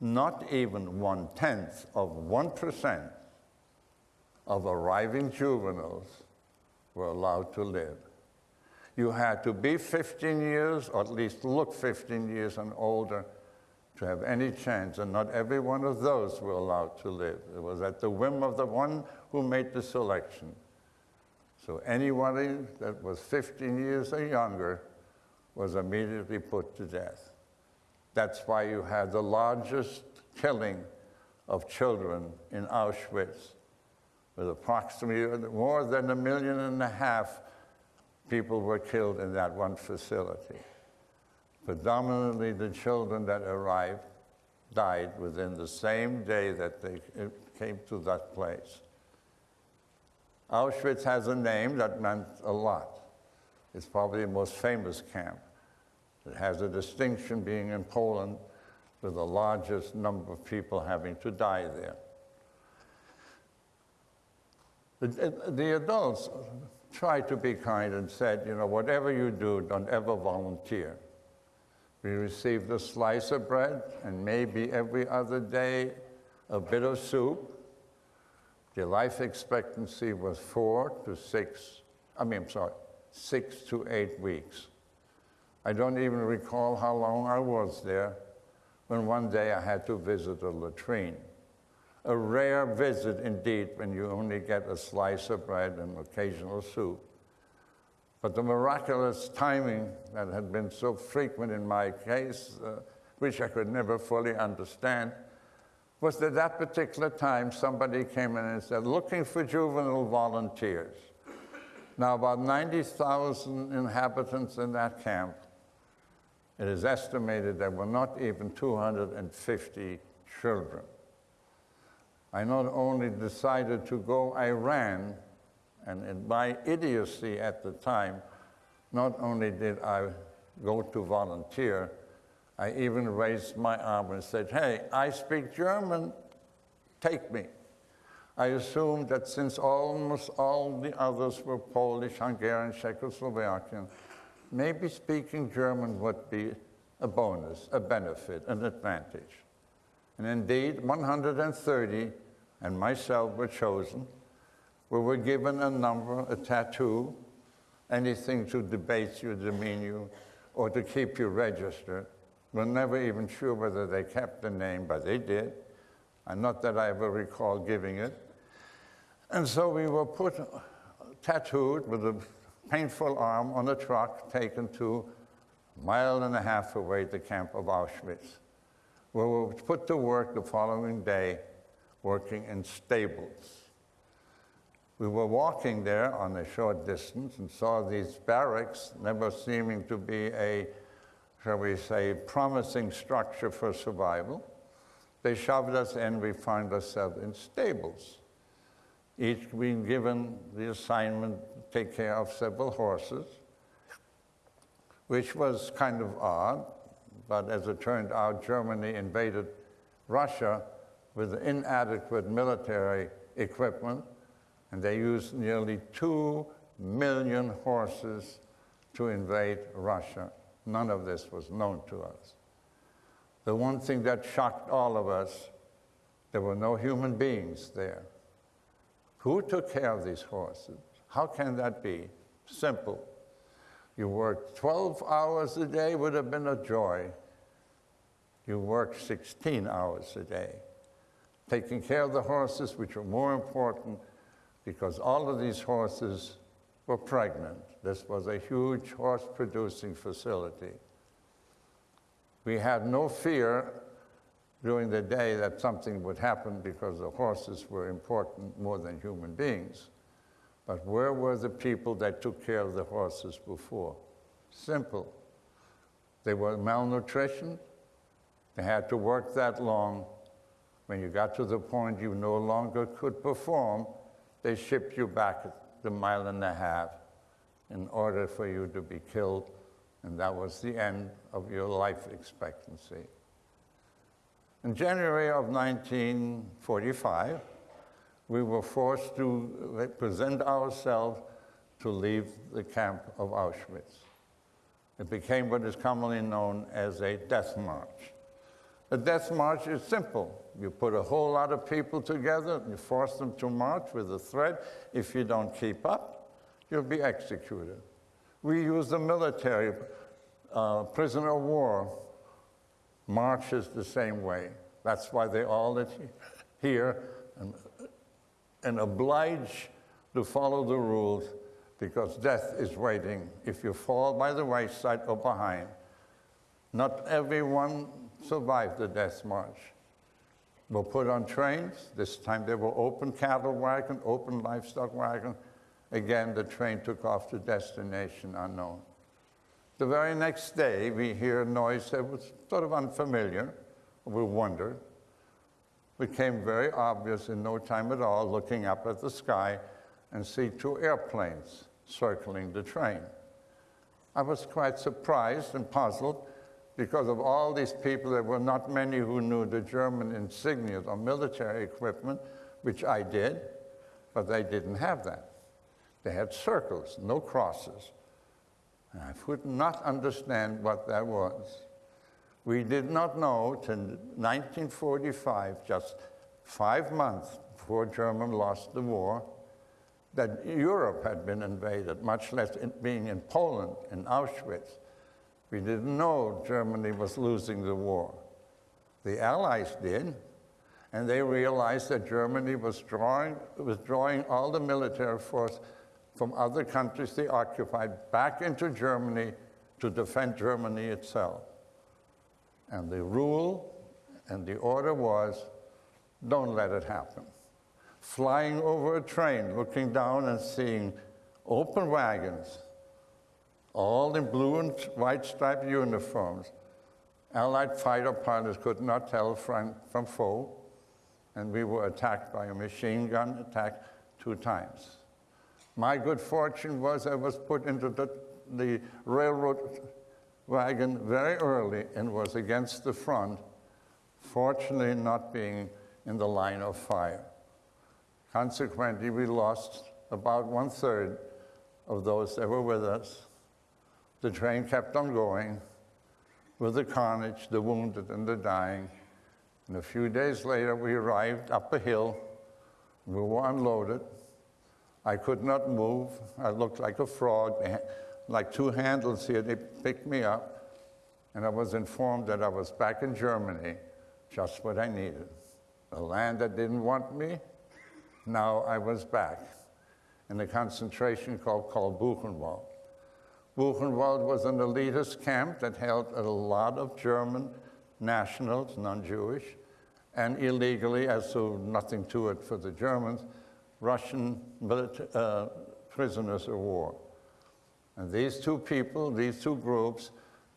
not even one tenth of 1% of arriving juveniles were allowed to live. You had to be 15 years, or at least look 15 years and older, to have any chance, and not every one of those were allowed to live. It was at the whim of the one who made the selection. So anybody that was 15 years or younger was immediately put to death. That's why you had the largest killing of children in Auschwitz, with approximately more than a million and a half people were killed in that one facility. Predominantly the children that arrived died within the same day that they came to that place. Auschwitz has a name that meant a lot. It's probably the most famous camp. It has a distinction being in Poland with the largest number of people having to die there. The, the adults tried to be kind and said, you know, whatever you do, don't ever volunteer. We received a slice of bread and maybe every other day a bit of soup. The life expectancy was four to six, I mean, I'm sorry, six to eight weeks. I don't even recall how long I was there when one day I had to visit a latrine. A rare visit indeed when you only get a slice of bread and occasional soup. But the miraculous timing that had been so frequent in my case, uh, which I could never fully understand, was that that particular time somebody came in and said, looking for juvenile volunteers. Now, about 90,000 inhabitants in that camp, it is estimated there were not even 250 children. I not only decided to go, I ran, and in my idiocy at the time, not only did I go to volunteer, I even raised my arm and said, Hey, I speak German, take me. I assumed that since almost all the others were Polish, Hungarian, Czechoslovakian, maybe speaking German would be a bonus, a benefit, an advantage. And indeed, 130 and myself were chosen. We were given a number, a tattoo, anything to debase you, demean you, or to keep you registered. We're never even sure whether they kept the name, but they did. And not that I ever recall giving it. And so we were put tattooed with a painful arm on a truck taken to a mile and a half away the camp of Auschwitz. We were put to work the following day working in stables. We were walking there on a short distance and saw these barracks, never seeming to be a, shall we say, promising structure for survival. They shoved us in, we found ourselves in stables, each being given the assignment to take care of several horses, which was kind of odd, but as it turned out, Germany invaded Russia with inadequate military equipment, and they used nearly two million horses to invade Russia. None of this was known to us. The one thing that shocked all of us, there were no human beings there. Who took care of these horses? How can that be? Simple. You worked 12 hours a day would have been a joy. You worked 16 hours a day taking care of the horses, which were more important because all of these horses were pregnant. This was a huge horse producing facility. We had no fear during the day that something would happen because the horses were important more than human beings. But where were the people that took care of the horses before? Simple. They were malnutrition. They had to work that long. When you got to the point you no longer could perform, they shipped you back the mile and a half in order for you to be killed, and that was the end of your life expectancy. In January of 1945, we were forced to present ourselves to leave the camp of Auschwitz. It became what is commonly known as a death march. A death march is simple. You put a whole lot of people together, you force them to march with a threat. If you don't keep up, you'll be executed. We use the military uh, prisoner of war marches the same way. That's why they all here and, and oblige to follow the rules because death is waiting if you fall by the wayside or behind. Not everyone survived the death march. Were put on trains. This time they were open cattle wagon, open livestock wagon. Again, the train took off to destination unknown. The very next day, we hear a noise that was sort of unfamiliar. We wondered. Became very obvious in no time at all, looking up at the sky and see two airplanes circling the train. I was quite surprised and puzzled because of all these people, there were not many who knew the German insignia or military equipment, which I did, but they didn't have that. They had circles, no crosses. And I could not understand what that was. We did not know till 1945, just five months before Germany lost the war, that Europe had been invaded, much less being in Poland, in Auschwitz. We didn't know Germany was losing the war. The Allies did, and they realized that Germany was drawing, withdrawing all the military force from other countries they occupied back into Germany to defend Germany itself. And the rule and the order was don't let it happen. Flying over a train, looking down and seeing open wagons, all in blue and white striped uniforms. Allied fighter pilots could not tell from, from foe, and we were attacked by a machine gun attack two times. My good fortune was I was put into the, the railroad wagon very early and was against the front, fortunately not being in the line of fire. Consequently, we lost about one third of those that were with us. The train kept on going with the carnage, the wounded, and the dying. And a few days later, we arrived up a hill. We were unloaded. I could not move. I looked like a frog, like two handles here. They picked me up, and I was informed that I was back in Germany, just what I needed. A land that didn't want me, now I was back in a concentration camp called Buchenwald. Buchenwald was an elitist camp that held a lot of German nationals, non-Jewish, and illegally, as so nothing to it for the Germans, Russian uh, prisoners of war. And these two people, these two groups,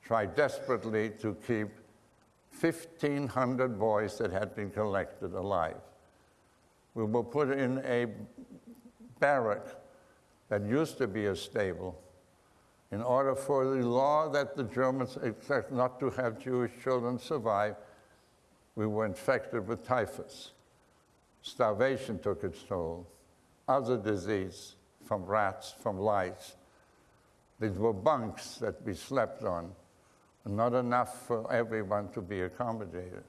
tried desperately to keep 1,500 boys that had been collected alive. We were put in a barrack that used to be a stable in order for the law that the Germans expect not to have Jewish children survive, we were infected with typhus. Starvation took its toll other disease from rats, from lice. These were bunks that we slept on, not enough for everyone to be accommodated.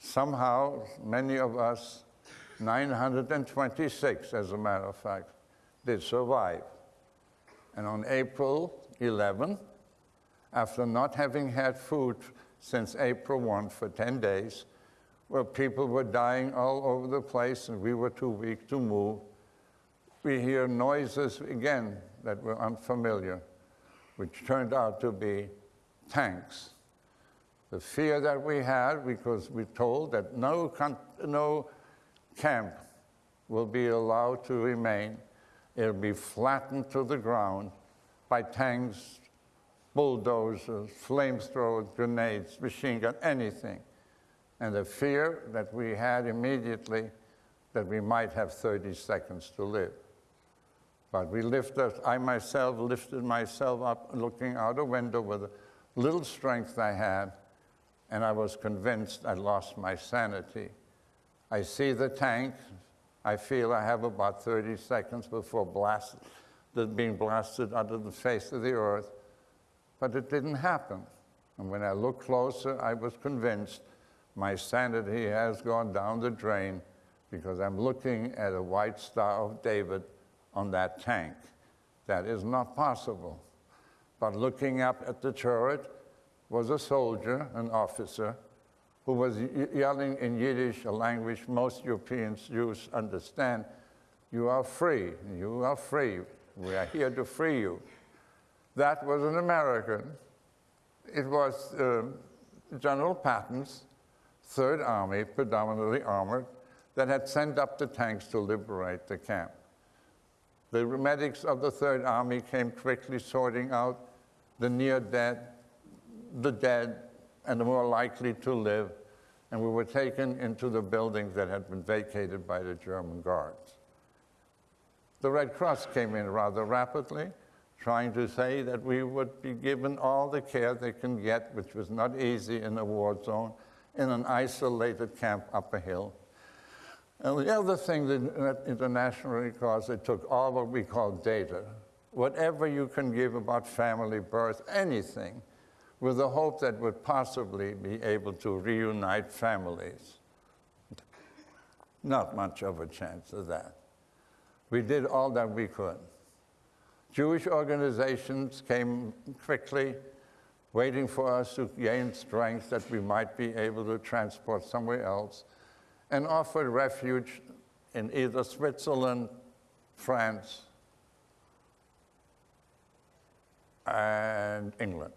Somehow, many of us, 926 as a matter of fact, did survive. And on April 11, after not having had food since April 1 for 10 days, where people were dying all over the place and we were too weak to move, we hear noises again that were unfamiliar, which turned out to be tanks. The fear that we had, because we're told that no, no camp will be allowed to remain, it'll be flattened to the ground by tanks bulldozers, flamethrowers, grenades, machine gun, anything. And the fear that we had immediately that we might have 30 seconds to live. But we lifted, I myself lifted myself up looking out a window with the little strength I had, and I was convinced I lost my sanity. I see the tank. I feel I have about 30 seconds before blast, being blasted under the face of the earth. But it didn't happen. And when I looked closer, I was convinced my sanity has gone down the drain because I'm looking at a white Star of David on that tank. That is not possible. But looking up at the turret was a soldier, an officer, who was yelling in Yiddish, a language most Europeans Jews understand, You are free, you are free, we are here to free you. That was an American. It was um, General Patton's Third Army, predominantly armored, that had sent up the tanks to liberate the camp. The medics of the Third Army came quickly sorting out the near dead, the dead, and the more likely to live, and we were taken into the buildings that had been vacated by the German guards. The Red Cross came in rather rapidly, trying to say that we would be given all the care they can get, which was not easy in a war zone, in an isolated camp up a hill. And the other thing that internationally, caused, they took all what we call data, whatever you can give about family birth, anything, with the hope that would possibly be able to reunite families. Not much of a chance of that. We did all that we could. Jewish organizations came quickly, waiting for us to gain strength that we might be able to transport somewhere else, and offered refuge in either Switzerland, France, and England.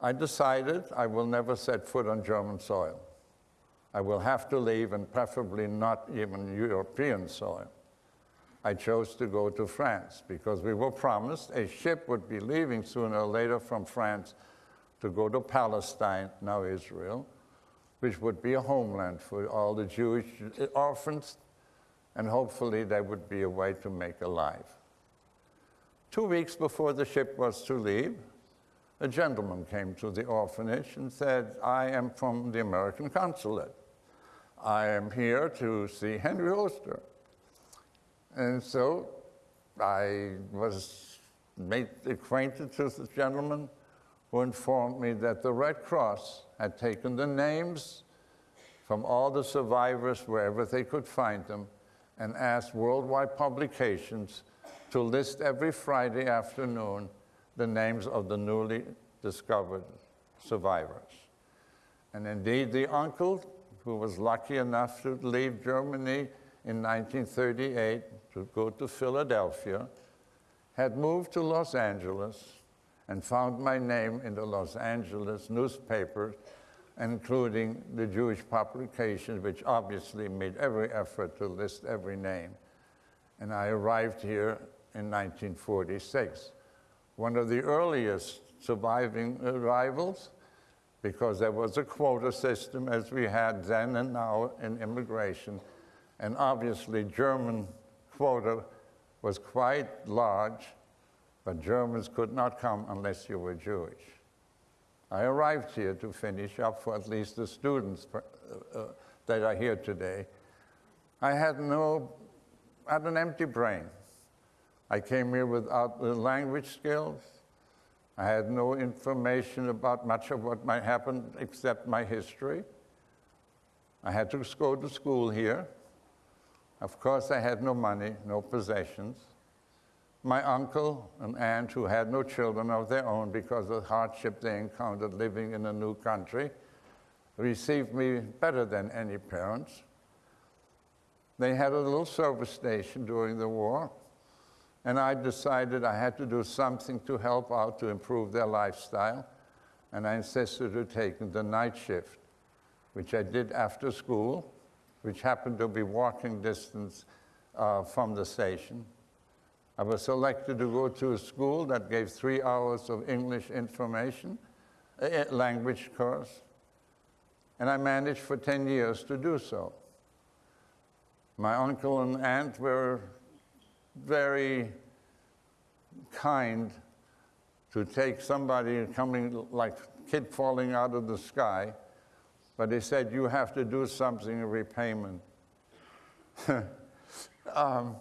I decided I will never set foot on German soil. I will have to leave, and preferably not even European soil. I chose to go to France because we were promised a ship would be leaving sooner or later from France to go to Palestine, now Israel, which would be a homeland for all the Jewish orphans, and hopefully there would be a way to make a life. Two weeks before the ship was to leave, a gentleman came to the orphanage and said, I am from the American consulate. I am here to see Henry Oster. And so I was made acquainted with this gentleman who informed me that the Red Cross had taken the names from all the survivors wherever they could find them and asked worldwide publications to list every Friday afternoon the names of the newly discovered survivors. And indeed, the uncle, who was lucky enough to leave Germany in 1938 to go to Philadelphia, had moved to Los Angeles and found my name in the Los Angeles newspaper, including the Jewish publications, which obviously made every effort to list every name. And I arrived here in 1946. One of the earliest surviving arrivals, because there was a quota system as we had then and now in immigration, and obviously German quota was quite large, but Germans could not come unless you were Jewish. I arrived here to finish up for at least the students uh, uh, that are here today. I had no, I had an empty brain. I came here without the language skills. I had no information about much of what might happen except my history. I had to go to school here. Of course, I had no money, no possessions. My uncle and aunt, who had no children of their own because of the hardship they encountered living in a new country, received me better than any parents. They had a little service station during the war, and I decided I had to do something to help out to improve their lifestyle, and I insisted on taking the night shift, which I did after school, which happened to be walking distance uh, from the station. I was selected to go to a school that gave three hours of English information, language course, and I managed for 10 years to do so. My uncle and aunt were very kind to take somebody coming like kid falling out of the sky, but they said, you have to do something in repayment. (laughs) um,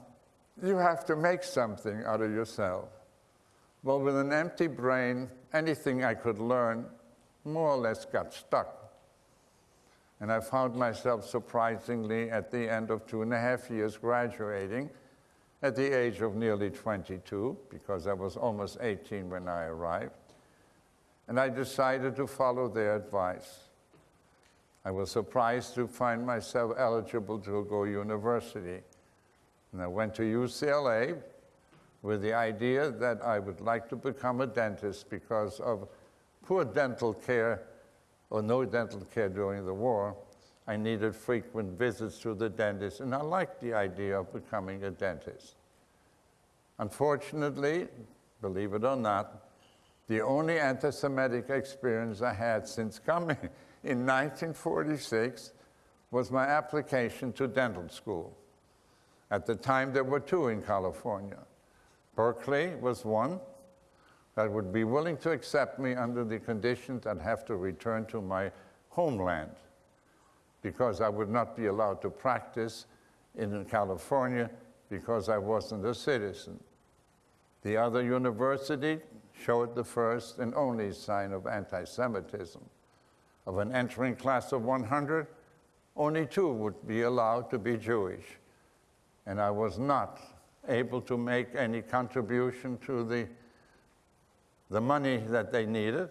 you have to make something out of yourself. Well, with an empty brain, anything I could learn more or less got stuck. And I found myself surprisingly at the end of two and a half years graduating at the age of nearly 22, because I was almost 18 when I arrived. And I decided to follow their advice. I was surprised to find myself eligible to go university. And I went to UCLA with the idea that I would like to become a dentist because of poor dental care or no dental care during the war. I needed frequent visits to the dentist, and I liked the idea of becoming a dentist. Unfortunately, believe it or not, the only anti Semitic experience I had since coming (laughs) in 1946 was my application to dental school. At the time, there were two in California. Berkeley was one that would be willing to accept me under the conditions that I'd have to return to my homeland because I would not be allowed to practice in California because I wasn't a citizen. The other university showed the first and only sign of anti Semitism. Of an entering class of 100, only two would be allowed to be Jewish. And I was not able to make any contribution to the, the money that they needed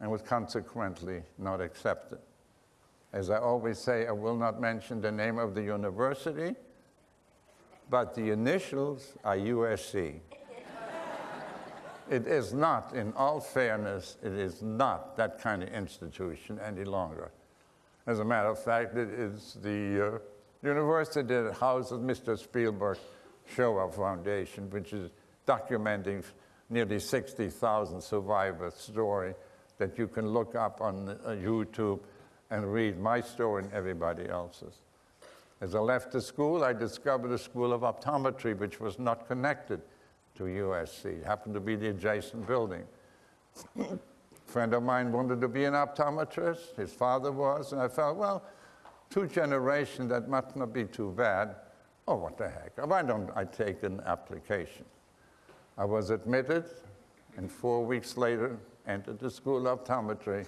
and was consequently not accepted. As I always say, I will not mention the name of the university, but the initials are USC. (laughs) it is not, in all fairness, it is not that kind of institution any longer. As a matter of fact, it is the uh, university that houses Mr. Spielberg Shoah Foundation, which is documenting nearly 60,000 survivors' story that you can look up on uh, YouTube and read my story and everybody else's. As I left the school, I discovered a school of optometry which was not connected to USC. It happened to be the adjacent building. a (coughs) friend of mine wanted to be an optometrist. His father was, and I felt, well, two generations, that must not be too bad. Oh, what the heck? Why don't I take an application? I was admitted, and four weeks later, entered the school of optometry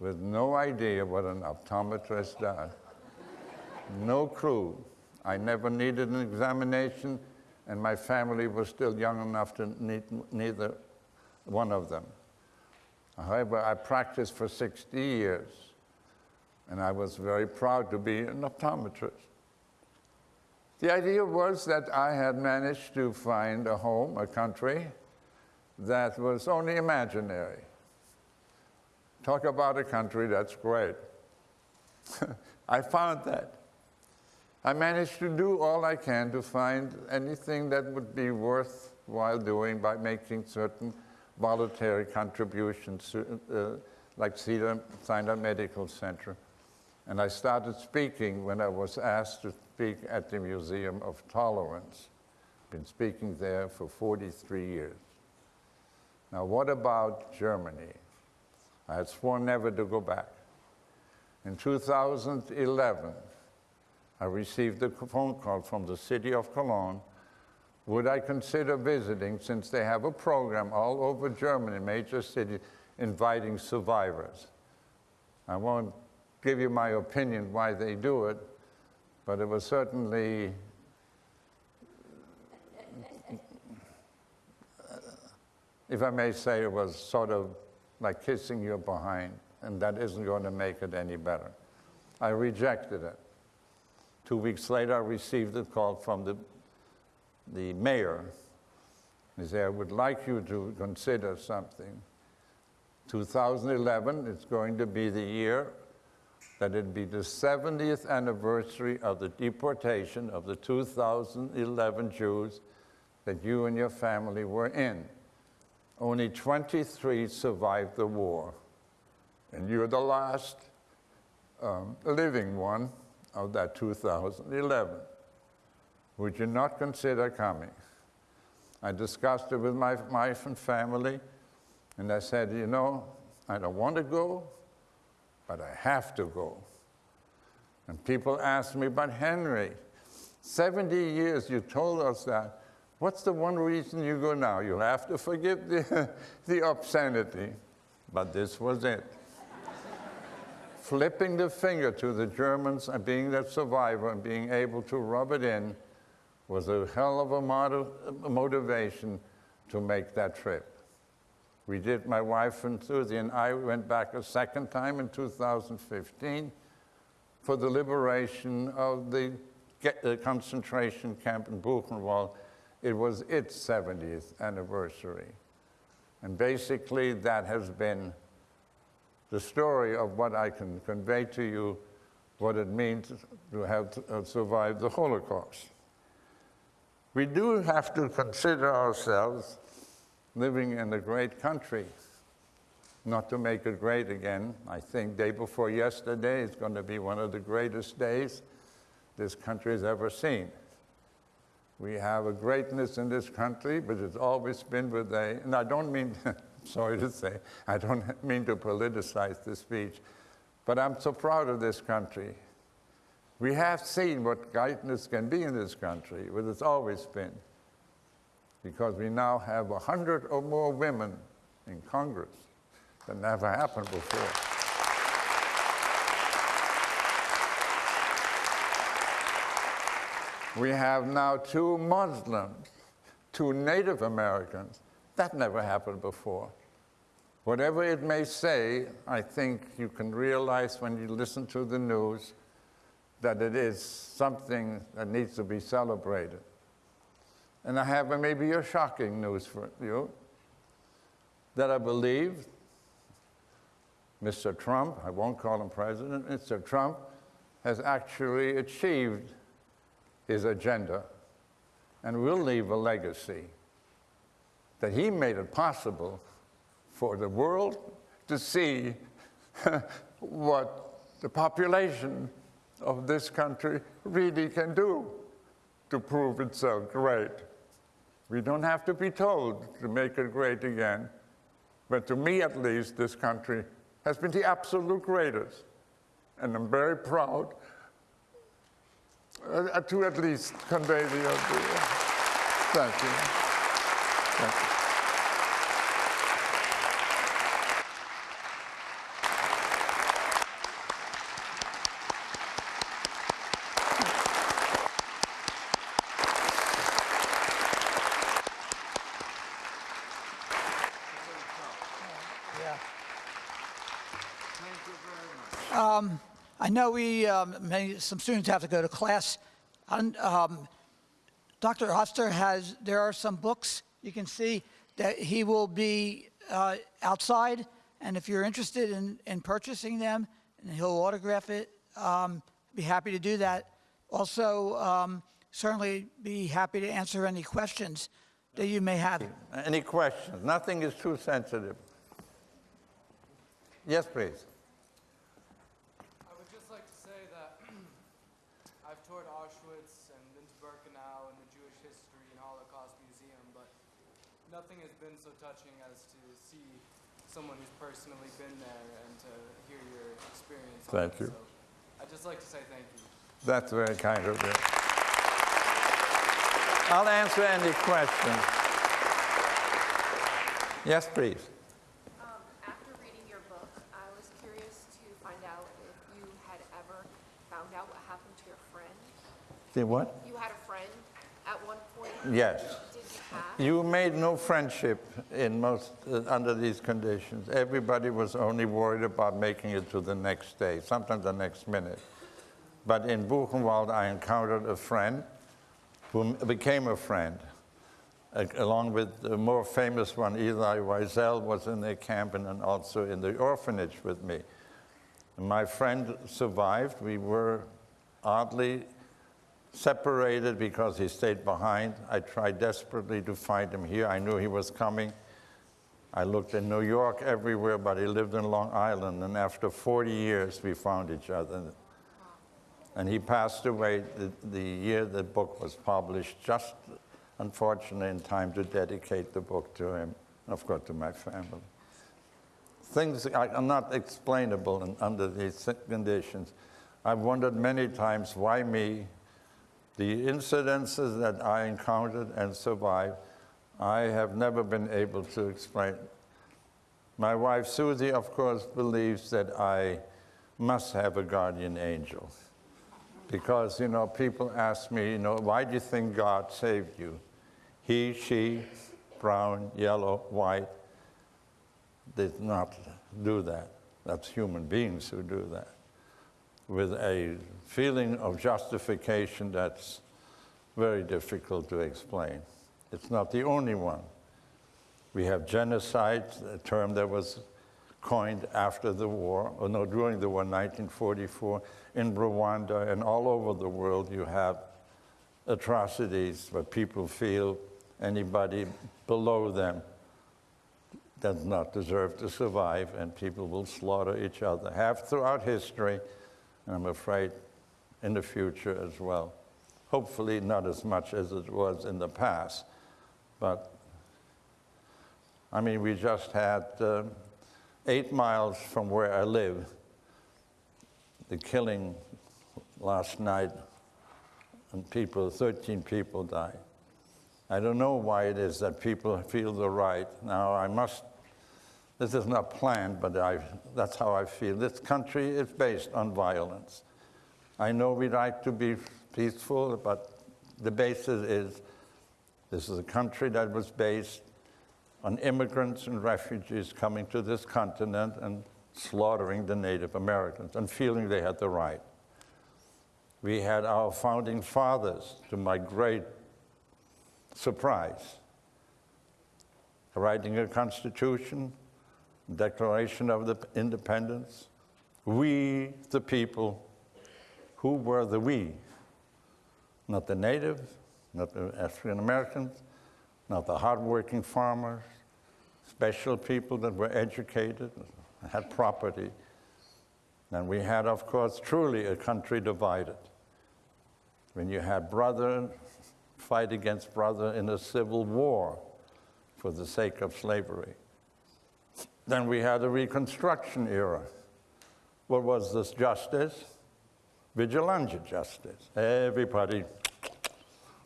with no idea what an optometrist does. no clue. I never needed an examination, and my family was still young enough to need neither one of them. However, I practiced for 60 years, and I was very proud to be an optometrist. The idea was that I had managed to find a home, a country, that was only imaginary. Talk about a country that's great. (laughs) I found that. I managed to do all I can to find anything that would be worthwhile doing by making certain voluntary contributions, uh, like Cedar Sinai Medical Center. And I started speaking when I was asked to speak at the Museum of Tolerance. Been speaking there for 43 years. Now, what about Germany? I had sworn never to go back. In 2011, I received a phone call from the city of Cologne. Would I consider visiting since they have a program all over Germany, major cities, inviting survivors? I won't give you my opinion why they do it, but it was certainly if I may say, it was sort of like kissing your behind, and that isn't going to make it any better. I rejected it. Two weeks later, I received a call from the, the mayor. He said, I would like you to consider something. 2011 is going to be the year that it'd be the 70th anniversary of the deportation of the 2011 Jews that you and your family were in. Only 23 survived the war, and you're the last um, living one of that 2011. Would you not consider coming? I discussed it with my wife and family, and I said, you know, I don't want to go, but I have to go. And people ask me, but Henry, 70 years you told us that. What's the one reason you go now? You'll have to forgive the, (laughs) the obscenity. But this was it. Flipping the finger to the Germans and being that survivor and being able to rub it in was a hell of a motiv- motivation to make that trip. We did, my wife and Susie and I went back a second time in 2015 for the liberation of the uh, concentration camp in Buchenwald. It was its 70th anniversary. And basically, that has been the story of what I can convey to you, what it means to have uh, survived the Holocaust. We do have to consider ourselves living in a great country. Not to make it great again, I think day before yesterday is going to be one of the greatest days this country has ever seen. We have a greatness in this country, but it's always been with a, and I don't mean, (laughs) sorry to say, I don't mean to politicize this speech, but I'm so proud of this country. We have seen what greatness can be in this country, what it's always been, because we now have 100 or more women in Congress. That never happened before. We have now two Muslims, two Native Americans. That never happened before. Whatever it may say, I think you can realize when you listen to the news that it is something that needs to be celebrated. And I have maybe a shocking news for you that I believe Mr. Trump, I won't call him president, Mr. Trump has actually achieved his agenda and will leave a legacy that he made it possible for the world to see (laughs) what the population of this country really can do to prove itself great. We don't have to be told to make it great again, but to me at least, this country has been the absolute greatest. And I'm very proud uh, to at least convey the idea. Thank you. Thank you.
Yeah. Um, I know we, um, many, some students have to go to class. Um, Dr. Oster has, there are some books you can see that he will be uh, outside. And if you're interested in, in purchasing them, and he'll autograph it, um, be happy to do that. Also, um, certainly be happy to answer any questions that you may have.
Any questions? Nothing is too sensitive. Yes, please.
I would just like to say that I've toured Auschwitz and been to Birkenau and the Jewish History and Holocaust Museum, but nothing has been so touching as to see someone who's personally been there and to hear your experience.
Thank you.
So I'd just like to say thank you.
That's very kind of you. I'll answer any questions. Yes, please.
Um, after reading your book, I was curious to find out if you had ever found out what happened to your friend.
The what?
You had a friend at one point.
Yes.
You
made no friendship in most, uh, under these conditions. Everybody was only worried about making it to the next day, sometimes the next minute. But in Buchenwald, I encountered a friend who became a friend, a- along with the more famous one, Elie Wiesel, was in the camp and also in the orphanage with me. My friend survived. We were oddly separated because he stayed behind. I tried desperately to find him here. I knew he was coming. I looked in New York everywhere, but he lived in Long Island. And after 40 years, we found each other. And he passed away the, the year the book was published, just unfortunately in time to dedicate the book to him, and of course to my family. Things are not explainable in, under these conditions. I've wondered many times why me. The incidences that I encountered and survived, I have never been able to explain. My wife Susie, of course, believes that I must have a guardian angel. Because, you know, people ask me, you know, why do you think God saved you? He, she, brown, yellow, white, did not do that. That's human beings who do that. With a feeling of justification that's very difficult to explain. It's not the only one. We have genocide, a term that was coined after the war, or no, during the war, 1944, in Rwanda and all over the world. You have atrocities where people feel anybody below them does not deserve to survive, and people will slaughter each other. Have throughout history, and I'm afraid in the future as well. Hopefully, not as much as it was in the past, but I mean, we just had uh, eight miles from where I live the killing last night, and people, 13 people died. I don't know why it is that people feel the right. Now, I must, this is not planned, but I, that's how I feel. This country is based on violence. I know we like to be peaceful, but the basis is this is a country that was based on immigrants and refugees coming to this continent and slaughtering the Native Americans and feeling they had the right. We had our founding fathers, to my great surprise, writing a constitution, Declaration of the Independence. We, the people, who were the we? Not the natives, not the African Americans, not the hardworking farmers, special people that were educated, had property. And we had, of course, truly a country divided. When you had brother fight against brother in a civil war for the sake of slavery. Then we had a Reconstruction era. What was this justice? Vigilante justice. Everybody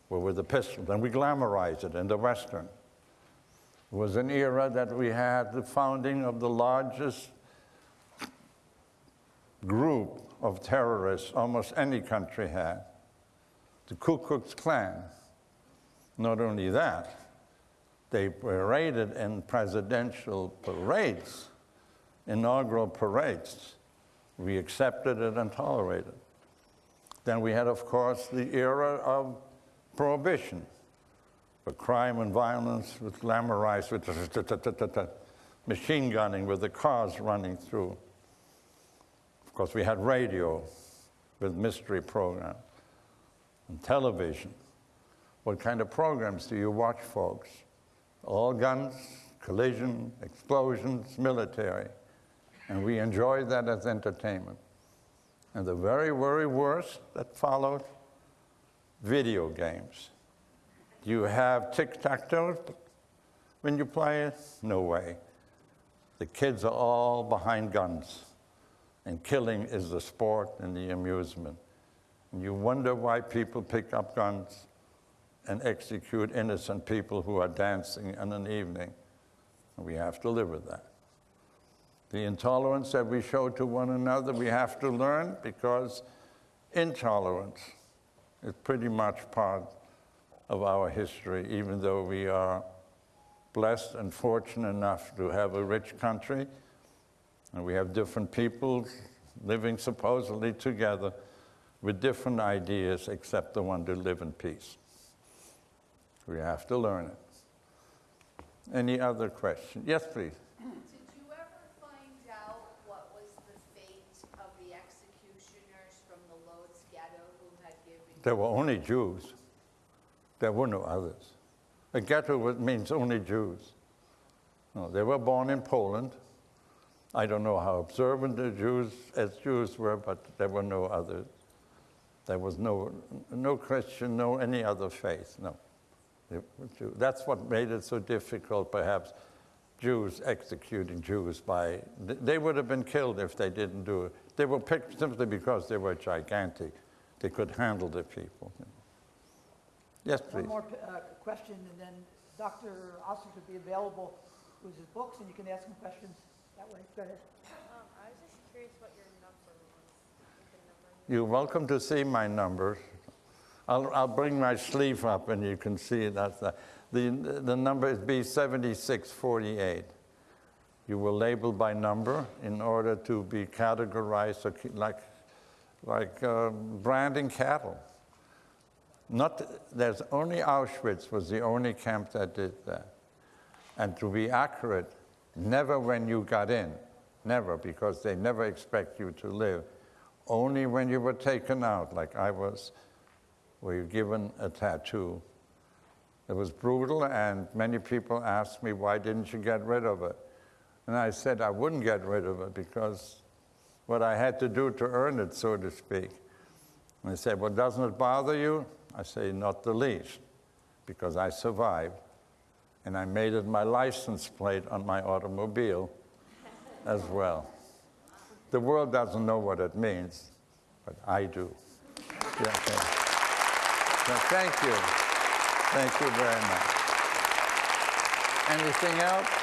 were with a pistol. Then we glamorized it in the Western. It was an era that we had the founding of the largest group of terrorists almost any country had, the Ku Klux Klan. Not only that, they paraded in presidential parades, inaugural parades. We accepted it and tolerated. Then we had, of course, the era of prohibition, where crime and violence was glamorized with machine gunning, with the cars running through. Of course, we had radio with mystery programs and television. What kind of programs do you watch, folks? All guns, collision, explosions, military. And we enjoyed that as entertainment. And the very, very worst that followed video games. You have tic tac toe when you play it? No way. The kids are all behind guns, and killing is the sport and the amusement. And you wonder why people pick up guns and execute innocent people who are dancing in an evening. We have to live with that. The intolerance that we show to one another, we have to learn because intolerance is pretty much part of our history, even though we are blessed and fortunate enough to have a rich country and we have different people living supposedly together with different ideas except the one to live in peace. We have to learn it. Any other question? Yes, please.
Did you ever find out what was the fate of the executioners from the Lodz ghetto who had given
there were only Jews. There were no others. A ghetto means only Jews. No, they were born in Poland. I don't know how observant the Jews as Jews were, but there were no others. There was no, no Christian, no any other faith, no. That's what made it so difficult, perhaps, Jews executing Jews by, they would have been killed if they didn't do it. They were picked simply because they were gigantic. They could handle the people. Yes, please.
One more uh, question, and then Dr. Oster could be available with his books, and you can ask him questions that way. Go ahead.
Um, I was just curious what your number was. the number
You're welcome to see my numbers. I'll, I'll bring my sleeve up and you can see that's the, the, the number is B7648. You were labeled by number in order to be categorized or like, like uh, branding cattle. Not, there's only Auschwitz was the only camp that did that. And to be accurate, never when you got in, never, because they never expect you to live. Only when you were taken out, like I was, were you given a tattoo. It was brutal, and many people asked me, why didn't you get rid of it? And I said I wouldn't get rid of it because what I had to do to earn it, so to speak. And they said, well, doesn't it bother you? I say, not the least, because I survived. And I made it my license plate on my automobile as well. The world doesn't know what it means, but I do. Yeah, okay. So thank you. Thank you very much. Anything else?